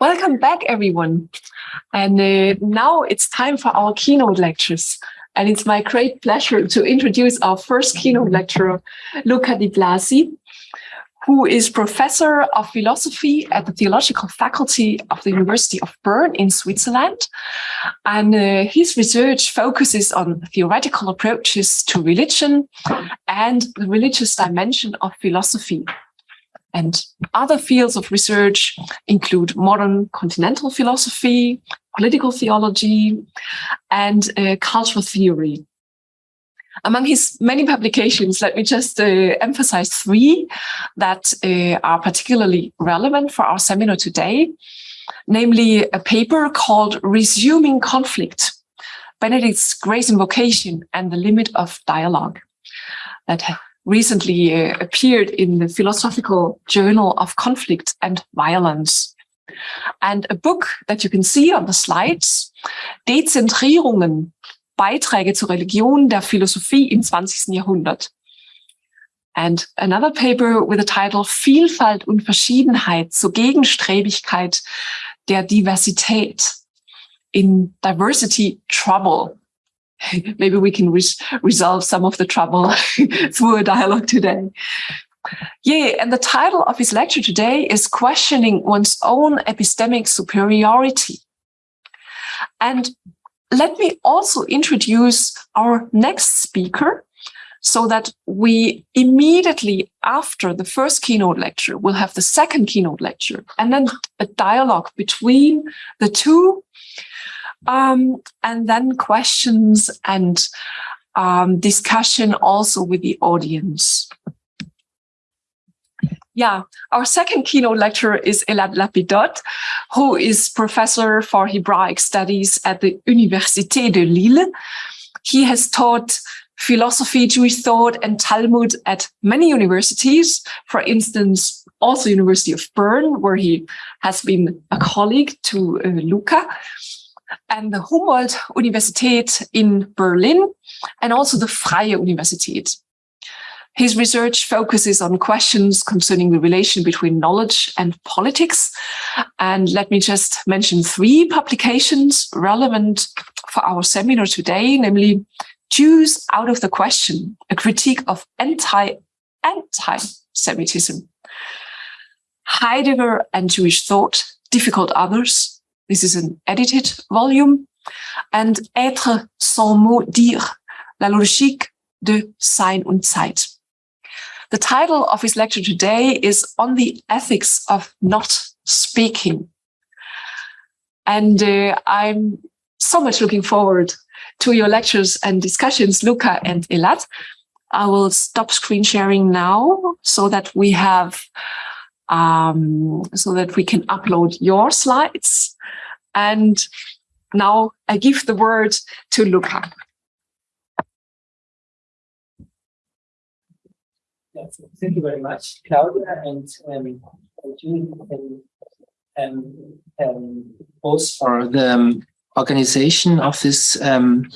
Welcome back, everyone. And uh, now it's time for our keynote lectures. And it's my great pleasure to introduce our first keynote lecturer, Luca Di Blasi, who is professor of philosophy at the theological faculty of the University of Bern in Switzerland. And uh, his research focuses on theoretical approaches to religion and the religious dimension of philosophy. And other fields of research include modern continental philosophy, political theology, and uh, cultural theory. Among his many publications, let me just uh, emphasize three that uh, are particularly relevant for our seminar today, namely a paper called Resuming Conflict, Benedict's Grace Invocation and the Limit of Dialogue that recently uh, appeared in the Philosophical Journal of Conflict and Violence. And a book that you can see on the slides, Dezentrierungen, Beiträge zur Religion der Philosophie im 20. Jahrhundert. And another paper with the title Vielfalt und Verschiedenheit zur Gegenstrebigkeit der Diversität in Diversity Trouble maybe we can res resolve some of the trouble through a dialogue today. Yeah, and the title of his lecture today is Questioning One's Own Epistemic Superiority. And let me also introduce our next speaker so that we immediately after the first keynote lecture will have the second keynote lecture and then a dialogue between the two um, and then questions and um, discussion also with the audience. Yeah, our second keynote lecturer is Elad Lapidot, who is professor for Hebraic studies at the Université de Lille. He has taught philosophy, Jewish thought, and Talmud at many universities, for instance, also University of Bern, where he has been a colleague to uh, Luca and the Humboldt-Universität in Berlin, and also the Freie Universität. His research focuses on questions concerning the relation between knowledge and politics. And let me just mention three publications relevant for our seminar today, namely Jews out of the question, a critique of anti-anti-Semitism, Heidegger and Jewish thought, difficult others, this is an edited volume. And Être sans mot dire, la logique de Sein und Zeit. The title of his lecture today is On the Ethics of Not Speaking. And uh, I'm so much looking forward to your lectures and discussions, Luca and Elad. I will stop screen sharing now so that we have um, so that we can upload your slides. And now I give the word to Luca. Yes, thank you very much, Claudia, and um, and, um, um, both for the um, organization of this um,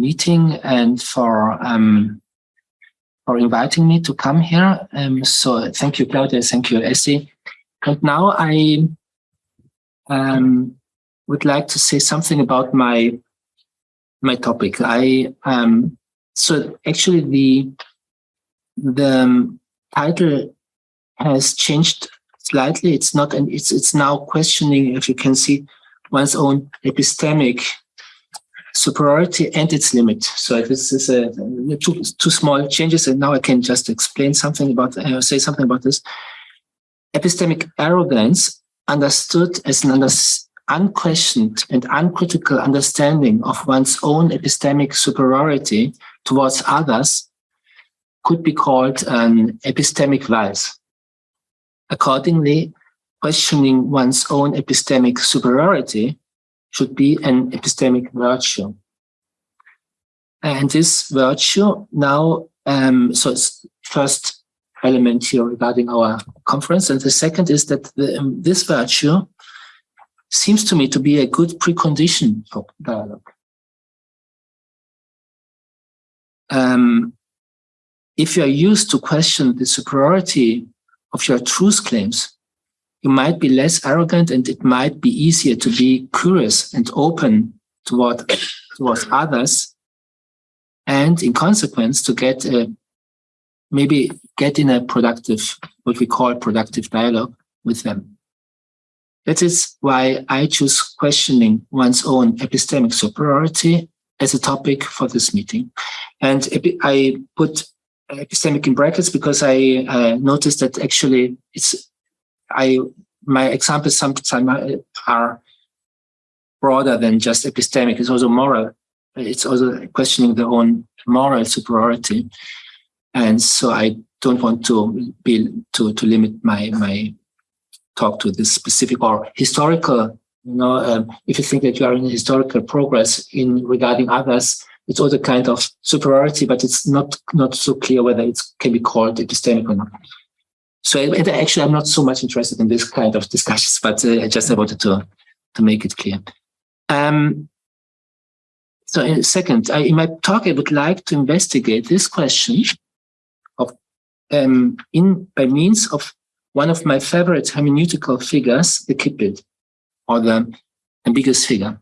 meeting and for for inviting me to come here. Um, so thank you, Claudia. Thank you, Essie. And now I um, would like to say something about my my topic. I um, so actually the the um, title has changed slightly. It's not, and it's it's now questioning, if you can see, one's own epistemic superiority and its limit. So this is a, two two small changes, and now I can just explain something about uh, say something about this. Epistemic arrogance understood as an under, unquestioned and uncritical understanding of one's own epistemic superiority towards others could be called an epistemic vice. Accordingly, questioning one's own epistemic superiority should be an epistemic virtue. And this virtue now, um, so it's first element here regarding our conference. And the second is that the, um, this virtue seems to me to be a good precondition for dialogue. Um, if you are used to question the superiority of your truth claims, you might be less arrogant and it might be easier to be curious and open toward, towards others. And in consequence, to get a, maybe get in a productive, what we call productive dialogue with them. That is why I choose questioning one's own epistemic superiority as a topic for this meeting. And I put epistemic in brackets because I uh, noticed that actually it's, I, my examples sometimes are broader than just epistemic. It's also moral. It's also questioning their own moral superiority. And so I don't want to be, to, to limit my, my talk to this specific or historical you know, um, if you think that you are in historical progress in regarding others, it's also kind of superiority, but it's not not so clear whether it can be called epistemic or not. So actually, I'm not so much interested in this kind of discussions, but uh, I just wanted to to make it clear. Um, so in second, I, in my talk, I would like to investigate this question of um, in by means of one of my favorite hermeneutical figures, the Kippbild or the ambiguous figure,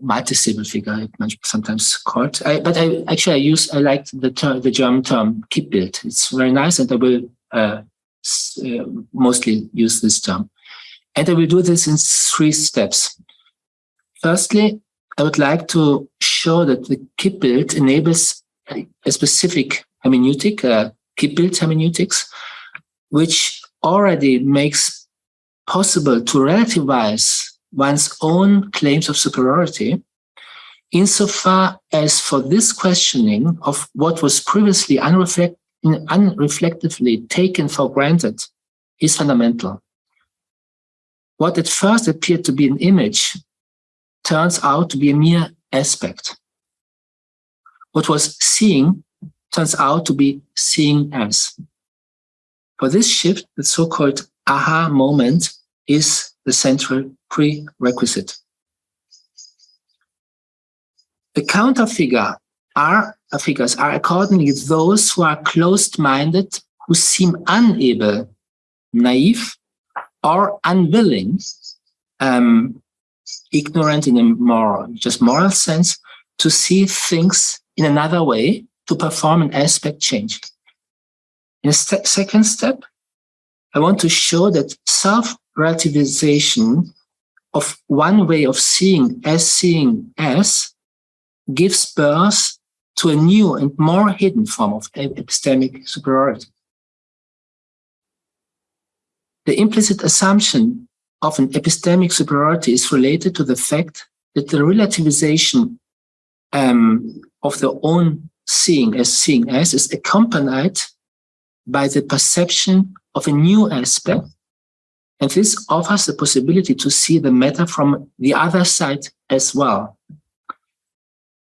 multi-stable figure, sometimes called. I, but I actually I use I like the term, the German term Kippbild. It's very nice, and I will uh, uh, mostly use this term. And I will do this in three steps. Firstly, I would like to show that the Kippbild enables a, specific hermeneutic, uh, hermeneutics, which already makes possible to relativize one's own claims of superiority insofar as for this questioning of what was previously unreflect, unreflectively taken for granted is fundamental. What at first appeared to be an image turns out to be a mere aspect. What was seeing turns out to be seeing as. For this shift, the so-called aha moment is the central prerequisite. The counter figure are uh, figures are accordingly those who are closed-minded, who seem unable, naive, or unwilling, um, ignorant in a moral, just moral sense, to see things in another way, to perform an aspect change. In a st second step, I want to show that self relativization of one way of seeing as seeing as gives birth to a new and more hidden form of epistemic superiority. The implicit assumption of an epistemic superiority is related to the fact that the relativization um, of the own seeing as seeing as is accompanied by the perception of a new aspect and this offers the possibility to see the matter from the other side as well.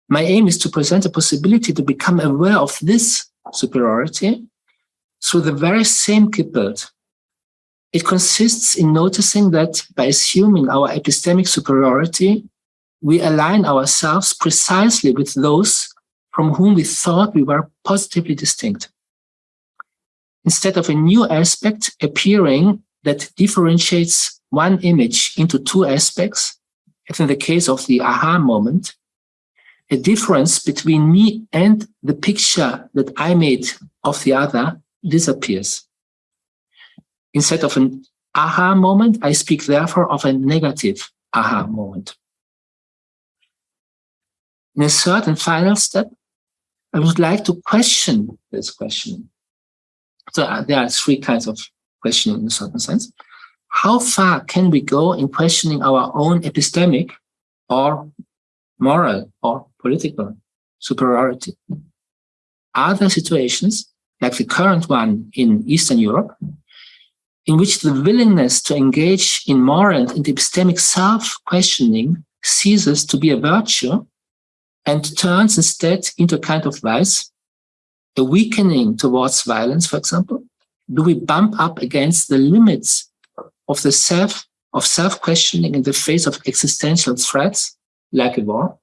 My aim is to present a possibility to become aware of this superiority through the very same Kippbild. It consists in noticing that by assuming our epistemic superiority, we align ourselves precisely with those from whom we thought we were positively distinct. Instead of a new aspect appearing that differentiates one image into two aspects, as in the case of the aha moment, a difference between me and the picture that I made of the other disappears. Instead of an aha moment, I speak therefore of a negative aha moment. In a third and final step, I would like to question this question. So uh, there are three kinds of questioning in a certain sense. How far can we go in questioning our own epistemic or moral or political superiority? Are there situations, like the current one in Eastern Europe, in which the willingness to engage in moral and epistemic self-questioning ceases to be a virtue and turns instead into a kind of vice, a weakening towards violence, for example, do we bump up against the limits of the self of self-questioning in the face of existential threats like a war?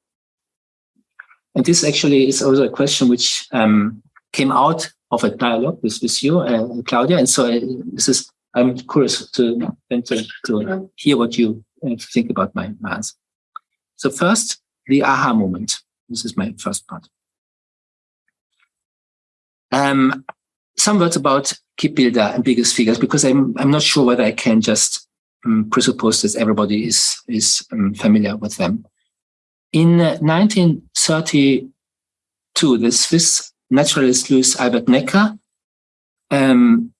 And this actually is also a question which um, came out of a dialogue with, with you, uh, Claudia. And so uh, this is I'm curious to, to, to hear what you uh, think about my, my answer. So first, the aha moment. This is my first part. Um, some words about Kip-Bilder and biggest figures, because I'm, I'm not sure whether I can just um, presuppose that everybody is, is um, familiar with them. In 1932, the Swiss naturalist Louis Albert Necker, um,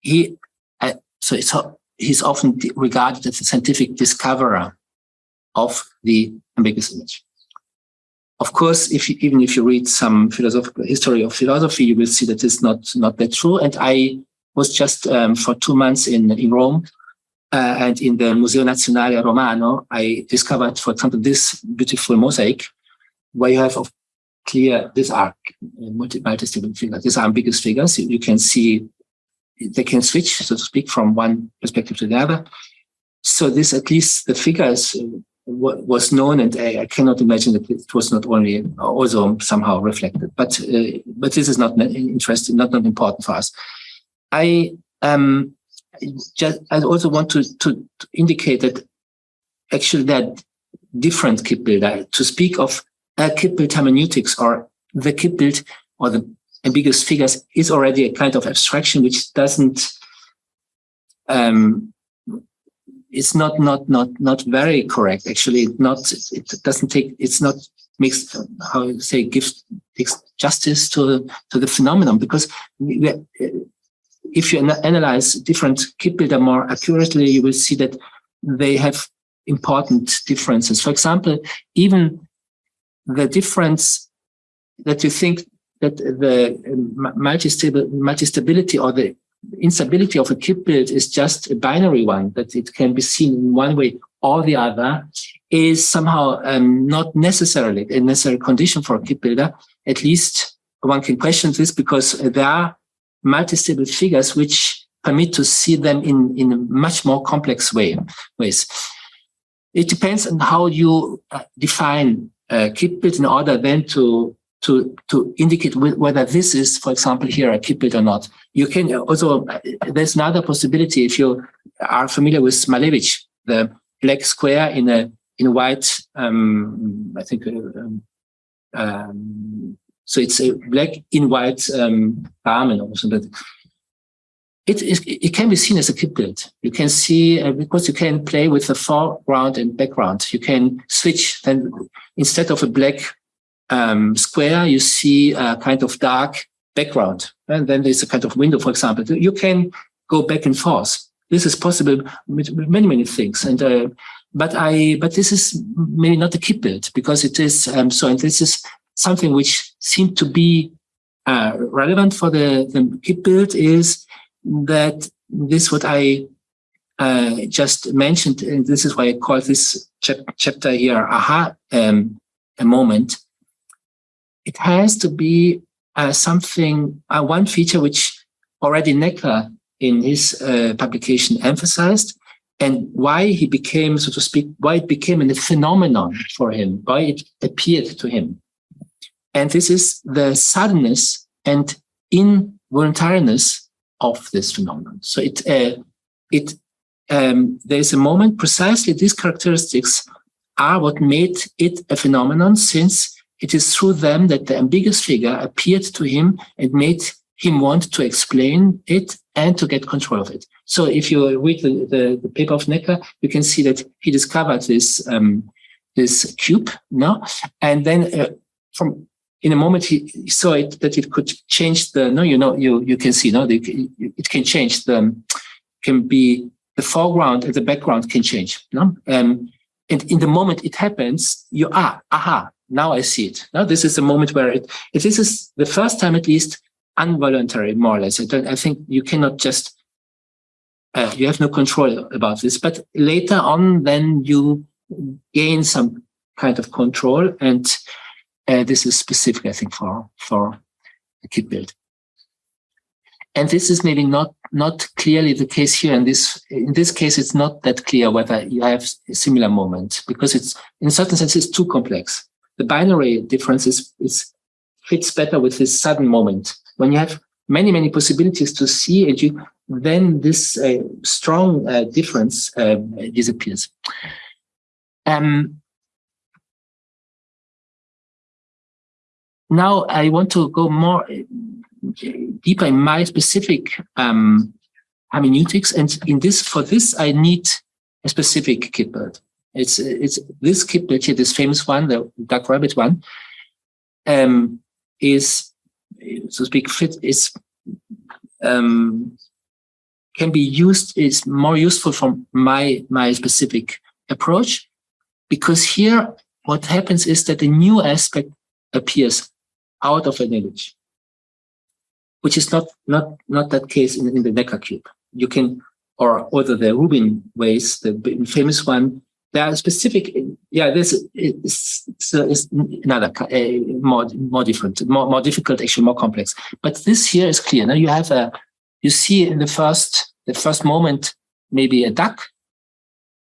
he, uh, so it's, he's often regarded as the scientific discoverer of the ambiguous image. Of course, if you, even if you read some philosophical history of philosophy, you will see that it's not not that true. And I was just um, for two months in in Rome, uh, and in the Museo Nazionale Romano, I discovered, for example, this beautiful mosaic, where you have clear these are multi multi figures. These are ambiguous figures. You, you can see they can switch, so to speak, from one perspective to the other. So this, at least the figures was known, and I, I, cannot imagine that it was not only also somehow reflected. But uh, but this is not interesting, not not important for us. I um just I also want to to, to indicate that actually that different Kip-Bilder to speak of a Kip-Bild hermeneutics or the Kip-Bild or the ambiguous figures is already a kind of abstraction which doesn't um, it's not not not not very correct. Actually, not it doesn't take it's not makes how you say gives takes justice to to the phenomenon because we, uh, if you analyze different Kip-Bilder more accurately, you will see that they have important differences. For example, even the difference that you think that the um, multi-stability or the instability of a Kip-Bild is just a binary one, that it can be seen in one way or the other, is somehow um, not necessarily a necessary condition for a Kip-Bilder. At least one can question this because there are multi-stable figures which permit to see them in, in a much more complex way, ways. It depends on how you uh, define uh, Kip-Bild in order then to to, to indicate whether this is, for example, here a Kip-Bild or not. You can also, there's another possibility if you are familiar with Malevich, the black square in a, in white, um, I think, um, um, so it's a black in white um, or something. It, it, it, can be seen as a Kip-Bild. You can see, uh, because you can play with the foreground and background. You can switch, then instead of a black um, square, you see a kind of dark background. And then there's a kind of window, for example. You can go back and forth. This is possible with many, many things. And uh, but I, but this is maybe not a Kip-Bild because it is um, so. And this is something which seemed to be uh, relevant for the the Kip-Bild is that this what I uh, just mentioned, and this is why I call this chap chapter here aha um, a moment it has to be uh, something, uh, one feature which already Necker in his uh, publication emphasized, and why he became, so to speak, why it became a phenomenon for him, why it appeared to him. And this is the suddenness and involuntariness of this phenomenon. So it, uh, it, um, there's a moment precisely these characteristics are what made it a phenomenon since it is through them that the ambiguous figure appeared to him and made him want to explain it and to get control of it. So if you read the, the, the paper of Necker, you can see that he discovered this um, this cube, no, and then uh, from in a moment he, saw it that it could change the no, you know, you you can see no, the, it can change the can be the foreground and the background can change, no, um, and in the moment it happens, you are aha, now I see it. Now this is the moment where it, if this is the first time at least, involuntary, more or less. I, I think you cannot just, uh, you have no control about this. But later on, then you gain some kind of control. And uh, this is specific, I think, for, for a Kip-Bild. And this is maybe not not clearly the case here. In this in this case, it's not that clear whether you have a similar moment because it's in certain sense it's too complex the binary difference is, is fits better with this sudden moment. When you have many, many possibilities to see, and you, then this uh, strong uh, difference uh, disappears. Um, now I want to go more deeper in my specific um, hermeneutics, and in this for this I need a specific kit. It's it's this here, this famous one, the duck rabbit one, um, is so to speak fit is um, can be used is more useful from my my specific approach because here what happens is that a new aspect appears out of an image which is not not not that case in, in the Necker cube. You can or other the Rubin vase the famous one there are specific yeah this is, is another uh, more more different more more difficult actually more complex but this here is clear now you have a you see in the first the first moment maybe a duck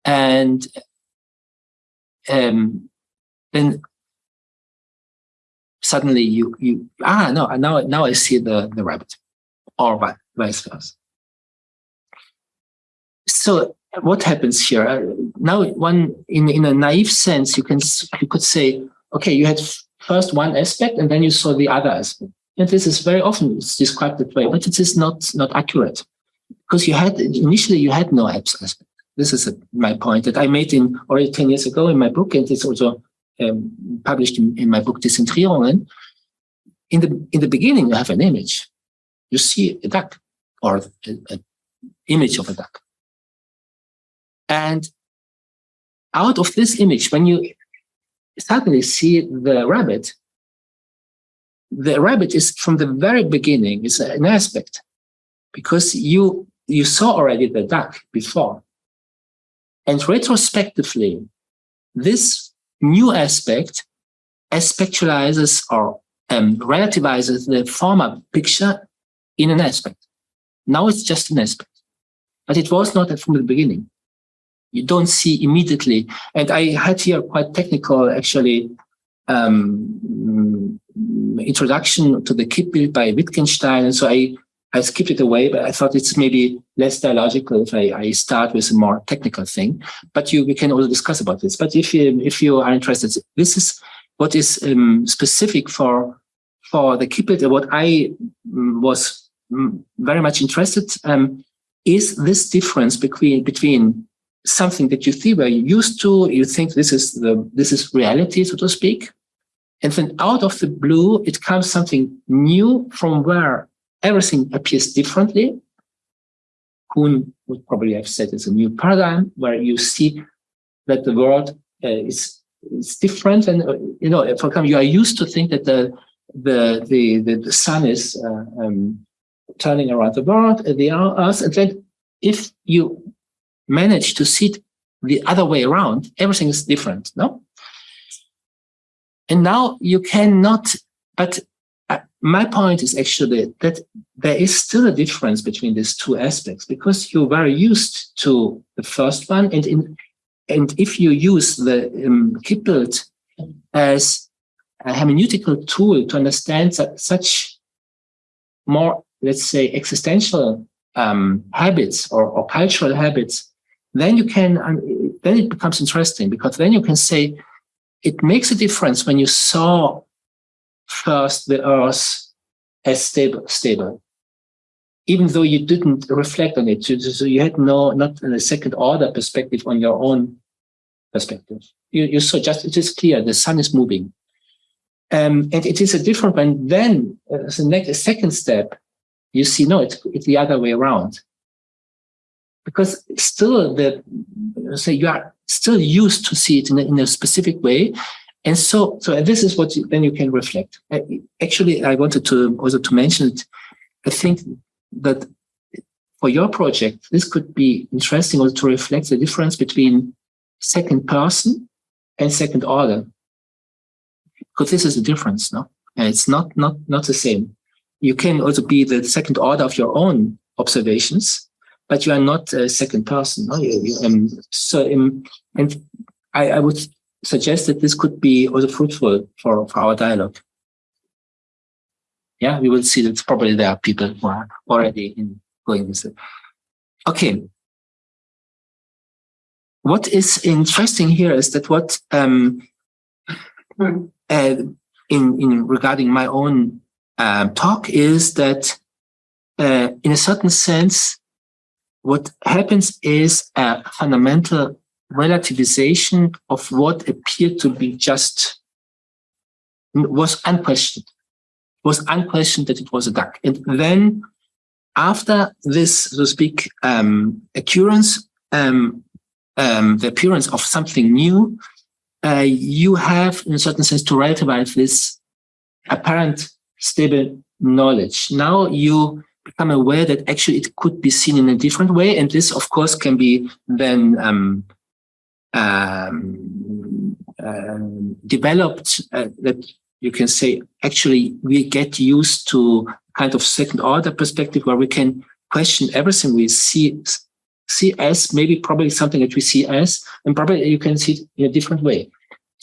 and um, then suddenly you you ah no now now I see the the rabbit or vice versa. So what happens here uh, now? One in in a naive sense, you can you could say, okay, you had first one aspect and then you saw the other aspect. And this is very often described that way, but it is not not accurate because you had initially you had no aspect. This is a, my point that I made in already 10 years ago in my book, and it's also um, published in, in, my book Dezentrierungen. In the in the beginning, you have an image. You see a duck or an image of a duck. And out of this image, when you suddenly see the rabbit, the rabbit is from the very beginning is an aspect because you you saw already the duck before. And retrospectively this new aspect aspectualizes or um, relativizes the former picture in an aspect. Now it's just an aspect. But it was not from the beginning you don't see immediately and i had here quite technical actually um, introduction to the Kippbild by Wittgenstein. And so I, I skipped it away, but I thought it's maybe less dialogical if I, I start with a more technical thing. But you we can also discuss about this. But if you if you are interested, this is what is um, specific for for the kit. What I um, was um, very much interested um, is this difference between between something that you see where you used to, you think this is the this is reality, so to speak. And then out of the blue, it comes something new from where everything appears differently. Kuhn would probably have said it's a new paradigm where you see that the world uh, is, is different. And, uh, you know, for example, you are used to think that the, the, the, the, the sun is uh, um, turning around the world, uh, the earth. And then if you manage to sit the other way around, everything is different, no? And now you cannot, but uh, my point is actually that there is still a difference between these two aspects because you're very used to the first one. And in, and if you use the um, build as a hermeneutical tool to understand such more, let's say, existential um, habits or, or cultural habits, then you can, um, then it becomes interesting because then you can say, it makes a difference when you saw first the earth as stable, stable, even though you didn't reflect on it. So you had no, not a second order perspective on your own perspective. You, you saw just, it is clear, the sun is moving. Um, and it is a different one. Then, as a next, second step, you see, no, it's, it's the other way around because still the say you are still used to see it in a, in a specific way. And so so this is what you, then you can reflect. Actually i wanted to also to mention it. I think that for your project this could be interesting also to reflect the difference between second person and second order because this is a difference no? And it's not not not the same. You can also be the second order of your own observations but you are not a second person. No? You, you, um, so, um, and I, I would suggest that this could be also fruitful for, for our dialogue. Yeah, we will see that probably there are people who are already in going this. Okay. What is interesting here is that what um, uh, in in regarding my own um, talk is that uh, in a certain sense, what happens is a fundamental relativization of what appeared to be just was unquestioned was unquestioned that it was a duck. And then after this so to speak um, occurrence um, um, the appearance of something new uh, you have in a certain sense to relativize this apparent stable knowledge. Now you become aware that actually it could be seen in a different way and this of course can be then um, um, uh, developed uh, that you can say actually we get used to kind of second order perspective where we can question everything we see see as maybe probably something that we see as and probably you can see it in a different way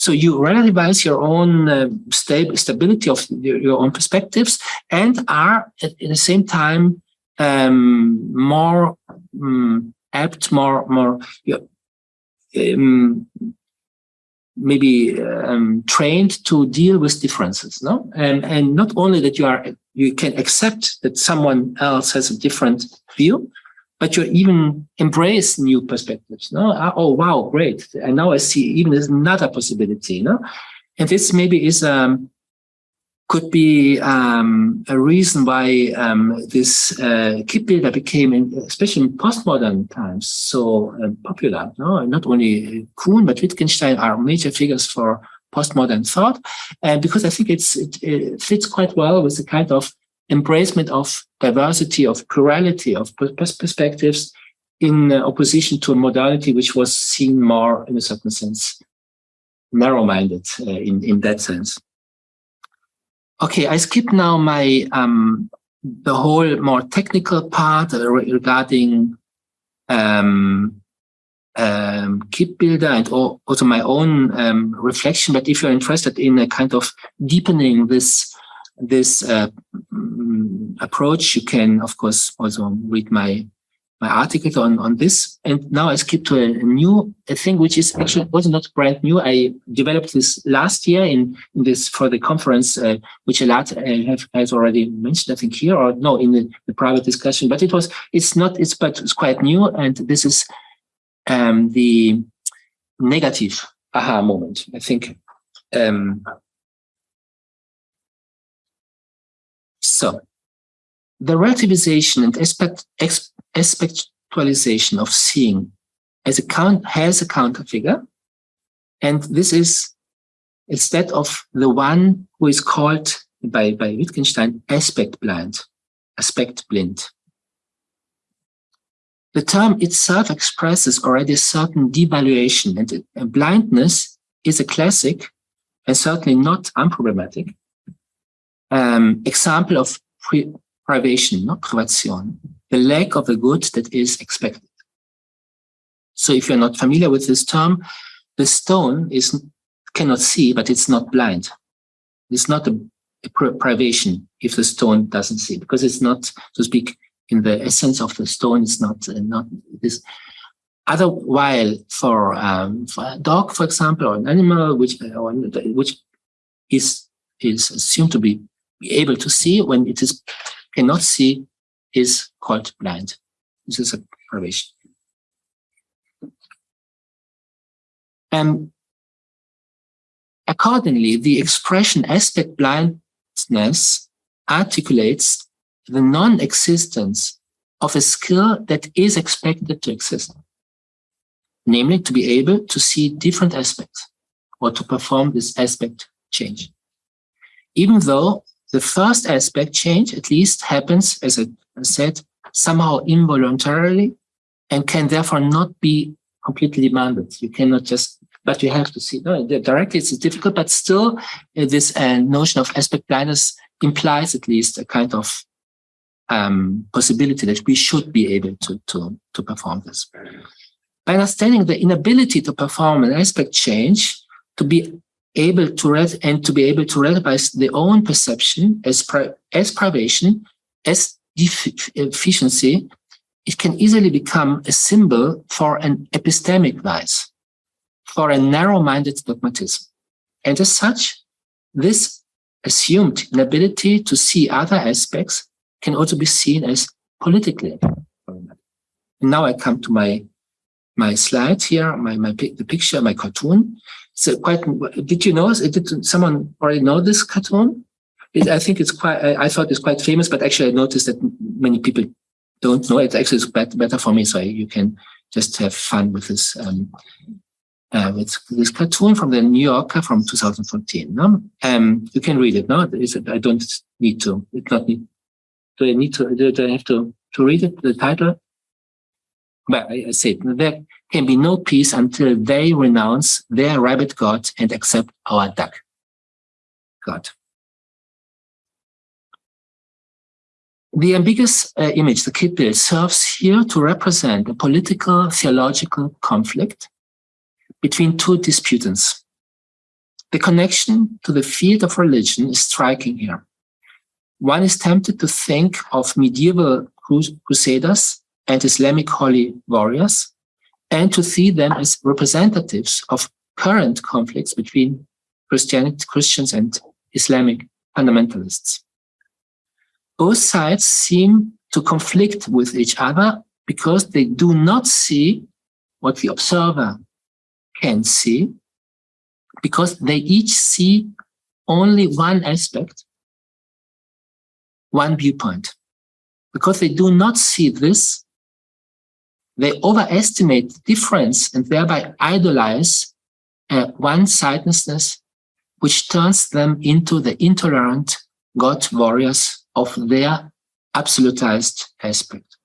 so you relativize your own uh, sta stability of your, your, own perspectives and are at, at the same time um, more um, apt more more um, maybe um, trained to deal with differences, no? And and not only that you are you can accept that someone else has a different view, but you even embrace new perspectives. No, ah, oh wow, great! And now I see even there's another possibility. No, and this maybe is um, could be um, a reason why um, this uh, Kippbilder became, in, especially in postmodern times, so uh, popular. No? Not only Kuhn, but Wittgenstein are major figures for postmodern thought. And because I think it's, it, it fits quite well with the kind of embracement of diversity, of plurality, of perspectives in opposition to a modality which was seen more, in a certain sense, narrow-minded uh, in, in that sense. Okay, I skip now my um, the whole more technical part regarding um, um, Kippbilder and also my own um, reflection. But if you're interested in a kind of deepening this this uh, approach, you can of course also read my my article on, on this. And now I skip to a, new a thing, which is actually also not brand new. I developed this last year in, in this for the conference, uh, which Elad uh, have, has already mentioned, I think here or no, in the, the, private discussion, but it was, it's not, it's, but it's quite new. And this is um, the negative aha moment. I think, um, so the relativization and aspect, aspectualization of seeing as a count has a counter figure. And this is instead of the one who is called by, by Wittgenstein aspect blind, aspect blind. The term itself expresses already a certain devaluation and blindness is a classic and certainly not unproblematic um, example of privation, not privation, the lack of a good that is expected. So if you're not familiar with this term, the stone is cannot see, but it's not blind. It's not a, a privation if the stone doesn't see, because it's not, to speak, in the essence of the stone, it's not uh, not this. Other while for um, for a dog, for example, or an animal which uh, which is is assumed to be able to see when it is cannot see is called blind. This is a privation. And um, accordingly, the expression aspect blindness articulates the non-existence of a skill that is expected to exist, namely to be able to see different aspects or to perform this aspect change. Even though the first aspect change at least happens, as I said, somehow involuntarily and can therefore not be completely demanded. You cannot just, but you have to see, no, directly it's difficult, but still uh, this uh, notion of aspect blindness implies at least a kind of um, possibility that we should be able to, to, to perform this. By understanding the inability to perform an aspect change, to be able to read and to be able to relativize their own perception as, pri as privation, as deficiency, uh, it can easily become a symbol for an epistemic vice, for a narrow-minded dogmatism. And as such, this assumed inability to see other aspects can also be seen as politically. Now I come to my my slide here, my my the picture, my cartoon. So quite. Did you know? Did someone already know this cartoon? It, I think it's quite. I, I, thought it's quite famous, but actually I noticed that many people don't know it. Actually, it's better, better for me, so you can just have fun with this. Um, uh, with this cartoon from the New Yorker from 2014. No? Um, you can read it. No, it, I don't need to. It's not need. Do I need to? Do I have to to read it? The title. But I, I said there can be no peace until they renounce their rabbit god and accept our duck god. The ambiguous uh, image, the Kippbild, serves here to represent a political theological conflict between two disputants. The connection to the field of religion is striking here. One is tempted to think of medieval crusaders and Islamic holy warriors, and to see them as representatives of current conflicts between Christians and Islamic fundamentalists. Both sides seem to conflict with each other because they do not see what the observer can see, because they each see only one aspect, one viewpoint. Because they do not see this, they overestimate the difference and thereby idolize uh, one-sidedness, which turns them into the intolerant God warriors of their absolutized aspect.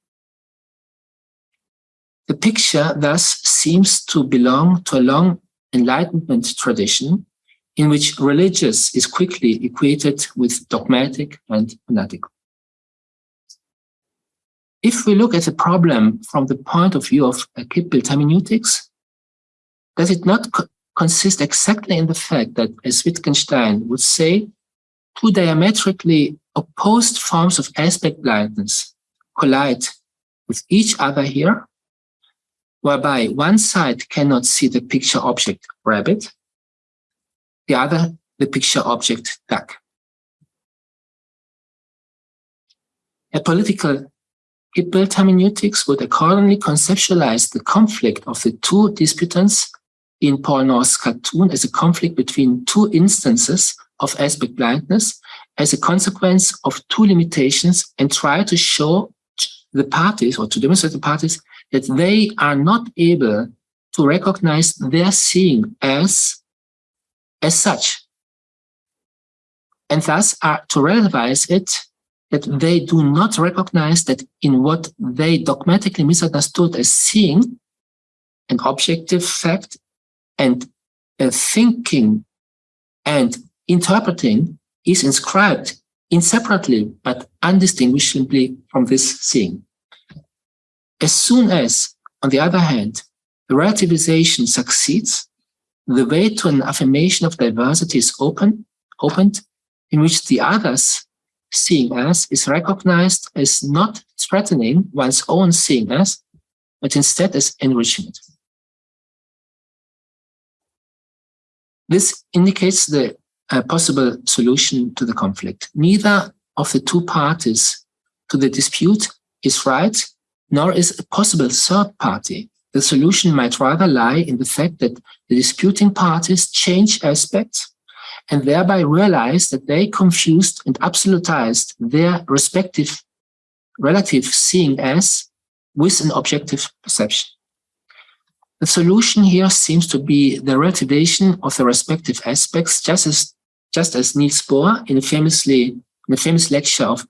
The picture thus seems to belong to a long Enlightenment tradition in which religious is quickly equated with dogmatic and fanatical. If we look at the problem from the point of view of Kippbild hermeneutics, does it not co consist exactly in the fact that, as Wittgenstein would say, two diametrically opposed forms of aspect blindness collide with each other here, whereby one side cannot see the picture object rabbit, the other the picture object duck. A political Kippbild hermeneutics would accordingly conceptualize the conflict of the two disputants in Paul Noth's cartoon as a conflict between two instances of aspect blindness as a consequence of two limitations and try to show the parties or to demonstrate the parties that they are not able to recognize their seeing as, as such. And thus are to relativize it that they do not recognize that in what they dogmatically misunderstood as seeing an objective fact and thinking and interpreting is inscribed inseparably but undistinguishably from this seeing. As soon as, on the other hand, the relativization succeeds, the way to an affirmation of diversity is open, opened, in which the others seeing us is recognized as not threatening one's own seeing as, but instead as enrichment. This indicates the uh, possible solution to the conflict. Neither of the two parties to the dispute is right, nor is a possible third party. The solution might rather lie in the fact that the disputing parties change aspects and thereby realized that they confused and absolutized their respective relative seeing as with an objective perception. The solution here seems to be the relativation of the respective aspects, just as, just as Niels Bohr in a famously in a famous lecture of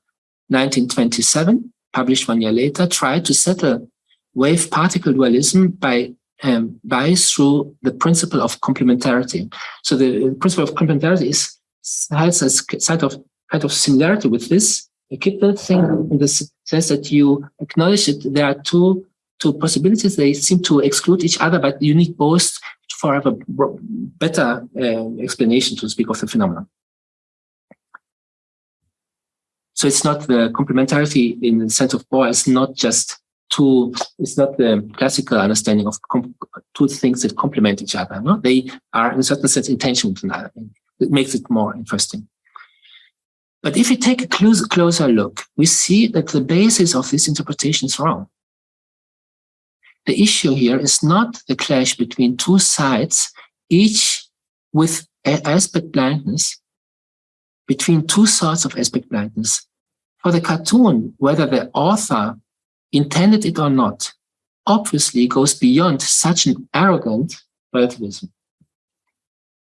1927, published one year later, tried to settle wave-particle dualism by um, by through the principle of complementarity. So the principle of complementarity is has a side of kind of similarity with this. Kippbild thing in the sense that you acknowledge that there are two two possibilities. They seem to exclude each other, but you need both for have a better uh, explanation to speak of the phenomenon. So it's not the complementarity in the sense of Bohr is not just two, it's not the classical understanding of two things that complement each other. No? They are in a certain sense in tension with another. It makes it more interesting. But if we take a close, closer look, we see that the basis of this interpretation is wrong. The issue here is not the clash between two sides, each with aspect blindness, between two sorts of aspect blindness. For the cartoon, whether the author intended it or not, obviously goes beyond such an arrogant relativism.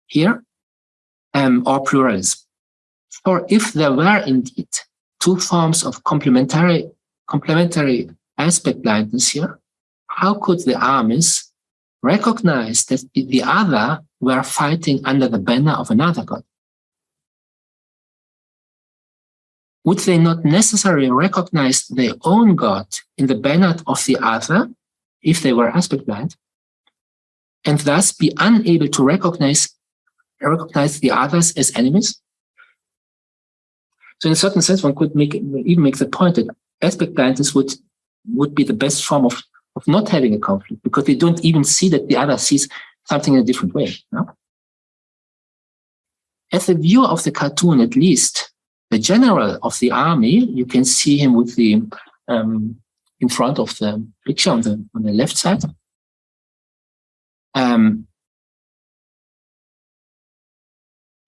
Here, um, or pluralism. For if there were indeed two forms of complementary, complementary aspect blindness here, how could the armies recognize that the other were fighting under the banner of another god? Would they not necessarily recognize their own god in the banner of the other if they were aspect blind, and thus be unable to recognize, recognize the others as enemies? So in a certain sense, one could make even make the point that aspect blindness would would be the best form of of not having a conflict because they don't even see that the other sees something in a different way. No? As a viewer of the cartoon, at least, the general of the army, you can see him with the um, in front of the picture on the on the left side. Um,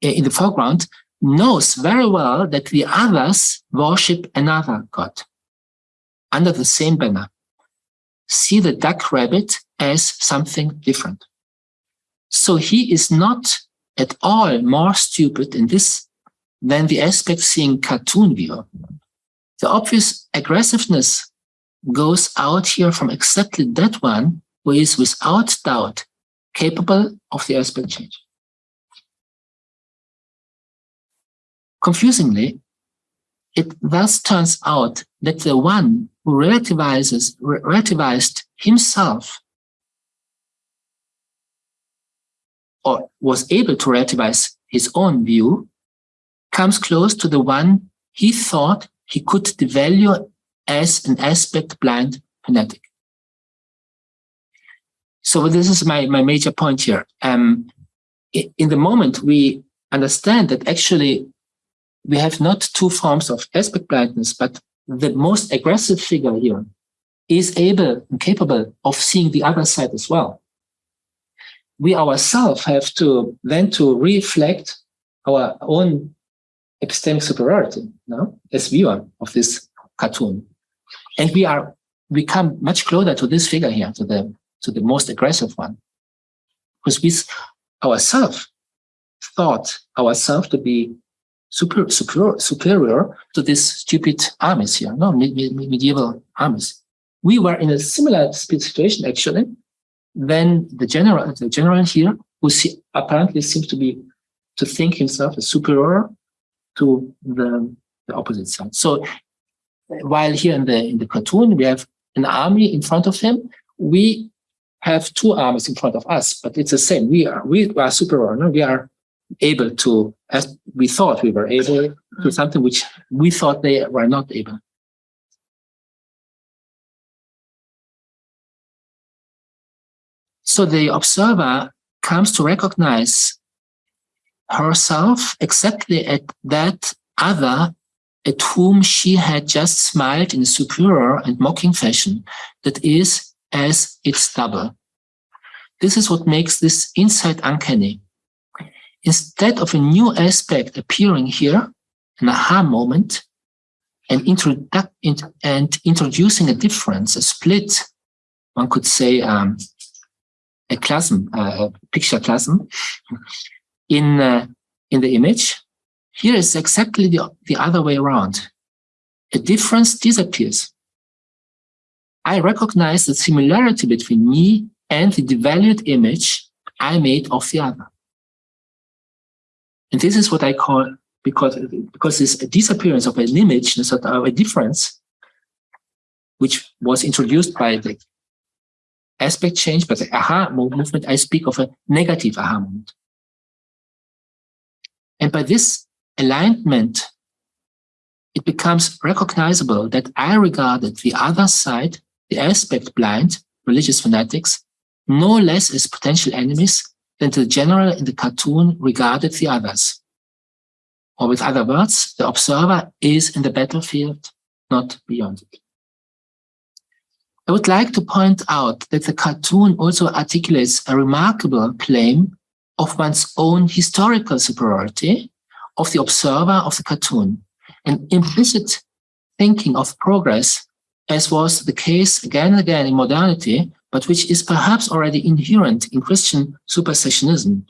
in the foreground, knows very well that the others worship another god under the same banner see the duck rabbit as something different. So he is not at all more stupid in this than the aspect seeing cartoon viewer. The obvious aggressiveness goes out here from exactly that one who is without doubt capable of the aspect change. Confusingly, it thus turns out that the one who relativizes, relativized himself or was able to relativize his own view comes close to the one he thought he could devalue as an aspect blind fanatic. So this is my, my major point here. Um, in the moment we understand that actually we have not two forms of aspect blindness, but the most aggressive figure here is able and capable of seeing the other side as well. We ourselves have to then to reflect our own epistemic superiority no? as viewer of this cartoon. And we are we come much closer to this figure here, to the to the most aggressive one. Because we ourselves thought ourselves to be super, superior, superior to these stupid armies here, no, medieval armies. We were in a similar situation, actually, when the general, the general here, who see, apparently seems to be, to think himself as superior to the, the opposite side. So while here in the, in the cartoon, we have an army in front of him, we have two armies in front of us, but it's the same. We are, we are superior, no? we are able to, as we thought we were able to something which we thought they were not able. So the observer comes to recognize herself exactly at that other at whom she had just smiled in a superior and mocking fashion that is as its double. This is what makes this insight uncanny instead of a new aspect appearing here, an aha moment, and, and introducing a difference, a split, one could say um, a chasm, uh, a picture chasm, in, uh, in the image. Here is exactly the, the other way around. A difference disappears. I recognize the similarity between me and the devalued image I made of the other. And this is what I call, because, because this disappearance of an image, sort of a difference, which was introduced by the aspect change, but the aha movement, I speak of a negative aha moment. And by this alignment, it becomes recognizable that I regarded the other side, the aspect blind, religious fanatics, no less as potential enemies than the general in the cartoon regarded the others. Or with other words, the observer is in the battlefield, not beyond it. I would like to point out that the cartoon also articulates a remarkable claim of one's own historical superiority of the observer of the cartoon, an implicit thinking of progress, as was the case again and again in modernity, but which is perhaps already inherent in Christian supersessionism.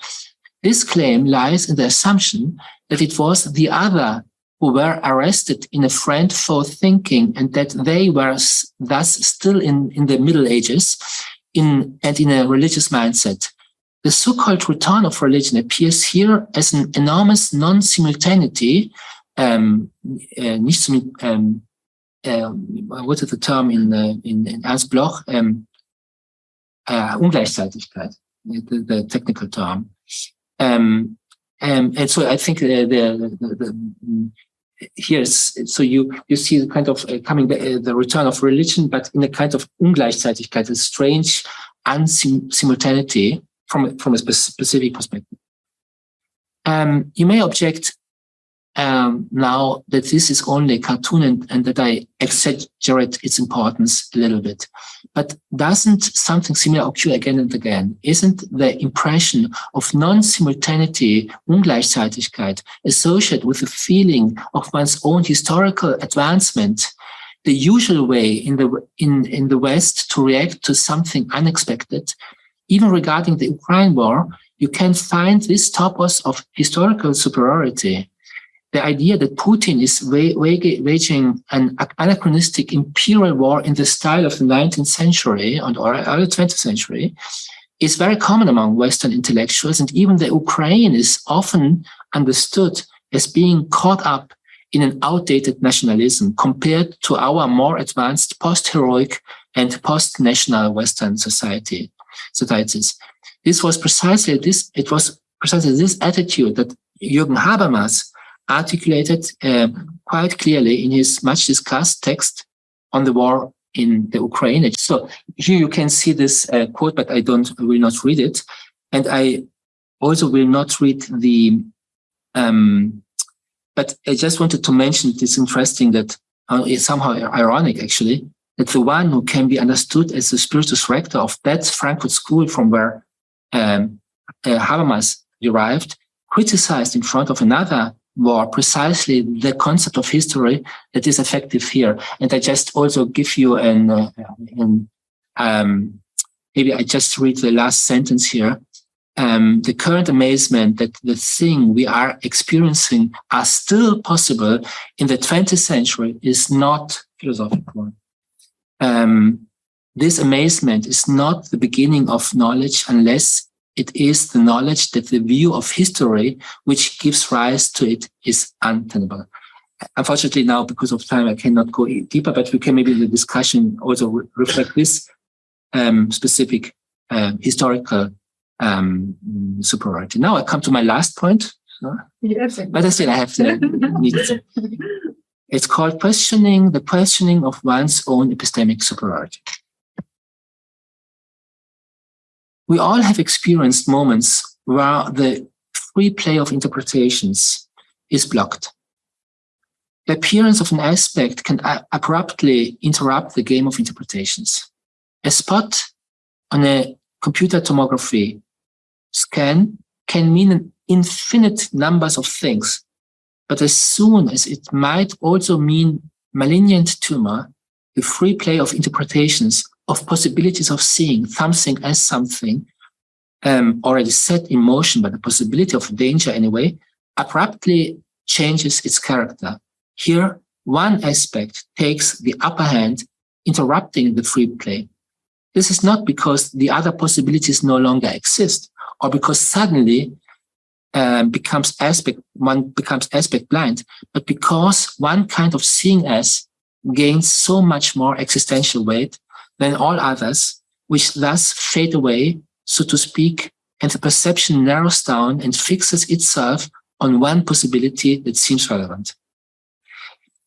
This claim lies in the assumption that it was the other who were arrested in a friend for thinking and that they were thus still in, in the Middle Ages in, and in a religious mindset. The so-called return of religion appears here as an enormous non-simultaneity, um, uh, nicht um, uh, what is the term in, uh, in, in Ernst Bloch? Um, uh, Ungleichzeitigkeit, the, the technical term. Um, um, and so I think the, the, the, the here's so you you see the kind of uh, coming uh, the return of religion, but in a kind of Ungleichzeitigkeit, a strange unsimultaneity from from a specific perspective. Um, you may object um, now that this is only a cartoon and, and, that I exaggerate its importance a little bit. But doesn't something similar occur again and again? Isn't the impression of non-simultaneity, Ungleichzeitigkeit, associated with the feeling of one's own historical advancement the usual way in the, in, in the West to react to something unexpected? Even regarding the Ukraine war, you can find this topos of historical superiority the idea that Putin is waging an anachronistic imperial war in the style of the 19th century and or early 20th century is very common among Western intellectuals. And even the Ukraine is often understood as being caught up in an outdated nationalism compared to our more advanced post-heroic and post-national Western society societies. This was precisely this, it was precisely this attitude that Jürgen Habermas articulated uh, quite clearly in his much discussed text on the war in the Ukraine. So here you can see this uh, quote, but I don't will not read it. And I also will not read the, um, but I just wanted to mention it's interesting that uh, it's somehow ironic actually, that the one who can be understood as the spiritus rector of that Frankfurt school from where um, uh, Habermas derived, criticized in front of another war precisely the concept of history that is effective here. And I just also give you an, uh, an um, maybe I just read the last sentence here. Um, the current amazement that the thing we are experiencing are still possible in the 20th century is not philosophical. Um, this amazement is not the beginning of knowledge unless it is the knowledge that the view of history which gives rise to it is untenable. Unfortunately, now because of time, I cannot go deeper, but we can maybe in the discussion also re reflect this um, specific uh, historical um, superiority. Now I come to my last point. Yes. But I still I have to need It's called questioning the questioning of one's own epistemic superiority. we all have experienced moments where the free play of interpretations is blocked. The appearance of an aspect can abruptly interrupt the game of interpretations. A spot on a computer tomography scan can mean an infinite numbers of things, but as soon as it might also mean malignant tumor, the free play of interpretations of possibilities of seeing something as something um, already set in motion by the possibility of danger anyway, abruptly changes its character. Here, one aspect takes the upper hand, interrupting the free play. This is not because the other possibilities no longer exist or because suddenly um, becomes aspect, one becomes aspect blind, but because one kind of seeing as gains so much more existential weight than all others which thus fade away, so to speak, and the perception narrows down and fixes itself on one possibility that seems relevant.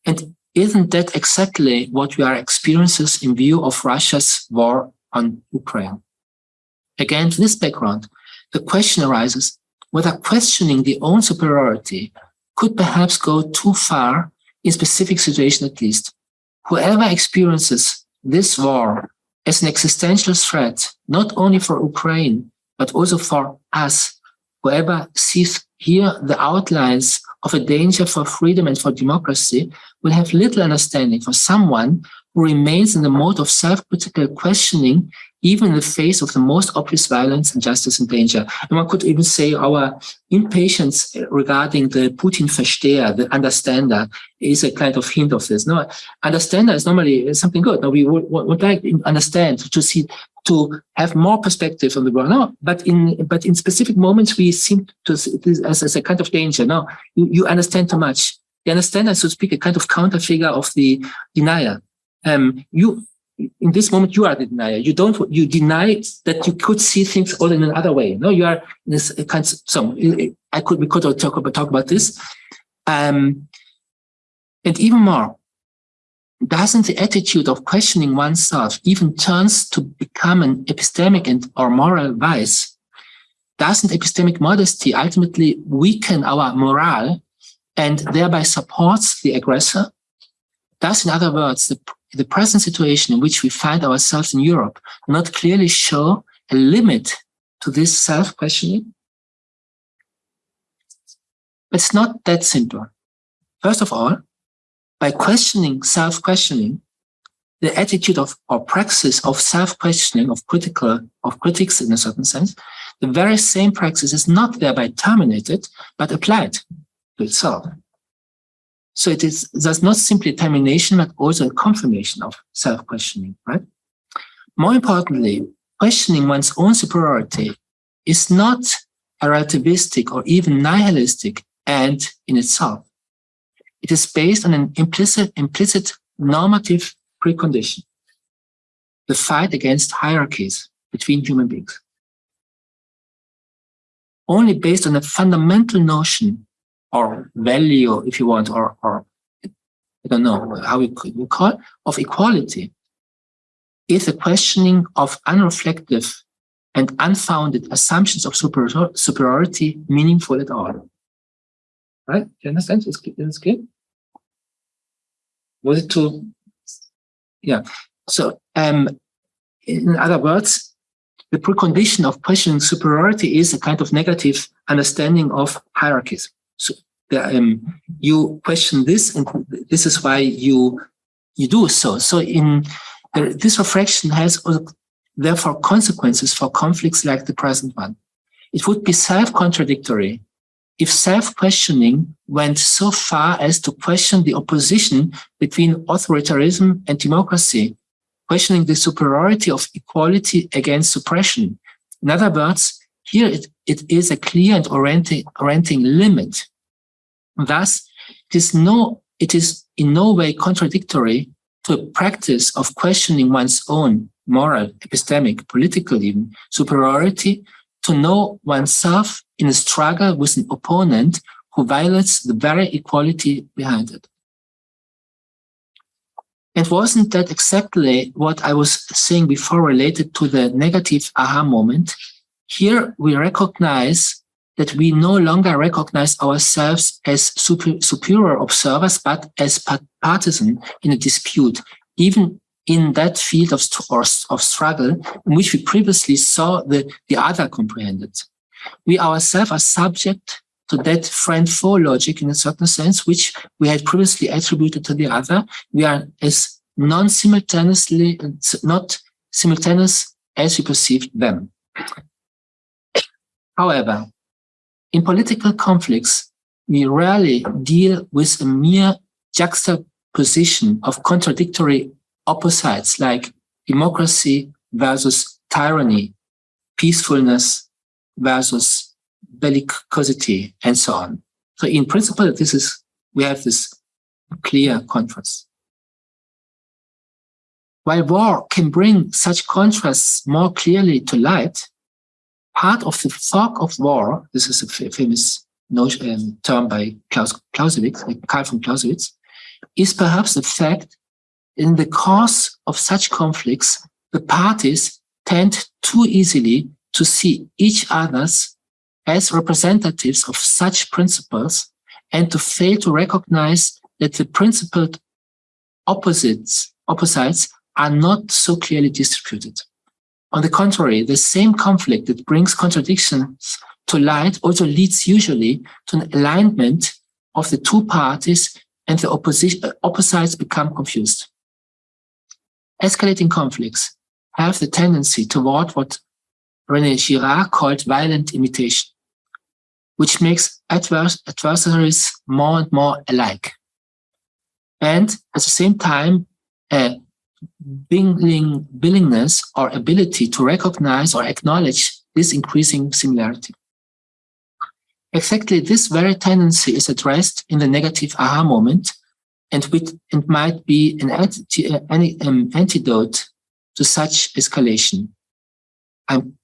And isn't that exactly what we are experiencing in view of Russia's war on Ukraine? Against this background, the question arises whether questioning the own superiority could perhaps go too far in specific situations at least. Whoever experiences this war as an existential threat, not only for Ukraine, but also for us, whoever sees here the outlines of a danger for freedom and for democracy will have little understanding for someone who remains in the mode of self-critical questioning even in the face of the most obvious violence, and injustice, and danger. And one could even say our impatience regarding the Putin versteher, the understander, is a kind of hint of this. No, understander is normally something good. No, we would, would like to understand to see to have more perspective on the world. No, but in but in specific moments we seem to see this as, as a kind of danger. No, you, you understand too much. The understander, so to speak, a kind of counter figure of the denier. Um, you in this moment you are the denier. You don't you deny that you could see things all in another way. No, you are this kind of so I could we could talk about talk about this. Um, and even more, doesn't the attitude of questioning oneself even turns to become an epistemic and or moral vice? Doesn't epistemic modesty ultimately weaken our morale and thereby supports the aggressor? Thus, in other words, the the present situation in which we find ourselves in Europe not clearly show a limit to this self-questioning? It's not that simple. First of all, by questioning self-questioning, the attitude of or praxis of self-questioning, of critical, of critics in a certain sense, the very same praxis is not thereby terminated, but applied to itself. So it is thus not simply termination, but also a confirmation of self-questioning, right? More importantly, questioning one's own superiority is not a relativistic or even nihilistic end in itself. It is based on an implicit, implicit normative precondition, the fight against hierarchies between human beings. Only based on a fundamental notion or value, if you want, or, or I don't know how we could call it, of equality is a questioning of unreflective and unfounded assumptions of superior, superiority meaningful at all. Right? Do you understand? Is clear? Was it too? Yeah. So, um, in other words, the precondition of questioning superiority is a kind of negative understanding of hierarchies. So um, you question this, and this is why you you do so. So in this reflection has therefore consequences for conflicts like the present one. It would be self-contradictory if self-questioning went so far as to question the opposition between authoritarianism and democracy, questioning the superiority of equality against suppression. In other words, here it, it is a clear and orienting, orienting limit Thus, it is, no, it is in no way contradictory to a practice of questioning one's own moral, epistemic, political even, superiority to know oneself in a struggle with an opponent who violates the very equality behind it. And wasn't that exactly what I was saying before related to the negative aha moment? Here we recognize that we no longer recognize ourselves as super, superior observers, but as partisan in a dispute, even in that field of, of struggle in which we previously saw the, the other comprehended. We ourselves are subject to that friend-foe logic in a certain sense, which we had previously attributed to the other. We are as non-simultaneously, not simultaneous as we perceive them. However, in political conflicts, we rarely deal with a mere juxtaposition of contradictory opposites like democracy versus tyranny, peacefulness versus bellicosity, and so on. So in principle, this is we have this clear contrast. While war can bring such contrasts more clearly to light, part of the fog of war, this is a famous notion, um, term by Klaus Clausewitz, Karl von Clausewitz, is perhaps the fact in the course of such conflicts, the parties tend too easily to see each other's as representatives of such principles and to fail to recognize that the principled opposites, opposites are not so clearly distributed. On the contrary, the same conflict that brings contradictions to light also leads usually to an alignment of the two parties and the opposition, uh, opposites become confused. Escalating conflicts have the tendency toward what René Girard called violent imitation, which makes advers adversaries more and more alike. And at the same time, a willing, willingness or ability to recognize or acknowledge this increasing similarity. Exactly this very tendency is addressed in the negative aha moment and, with, might be an anti, um, antidote to such escalation. I'm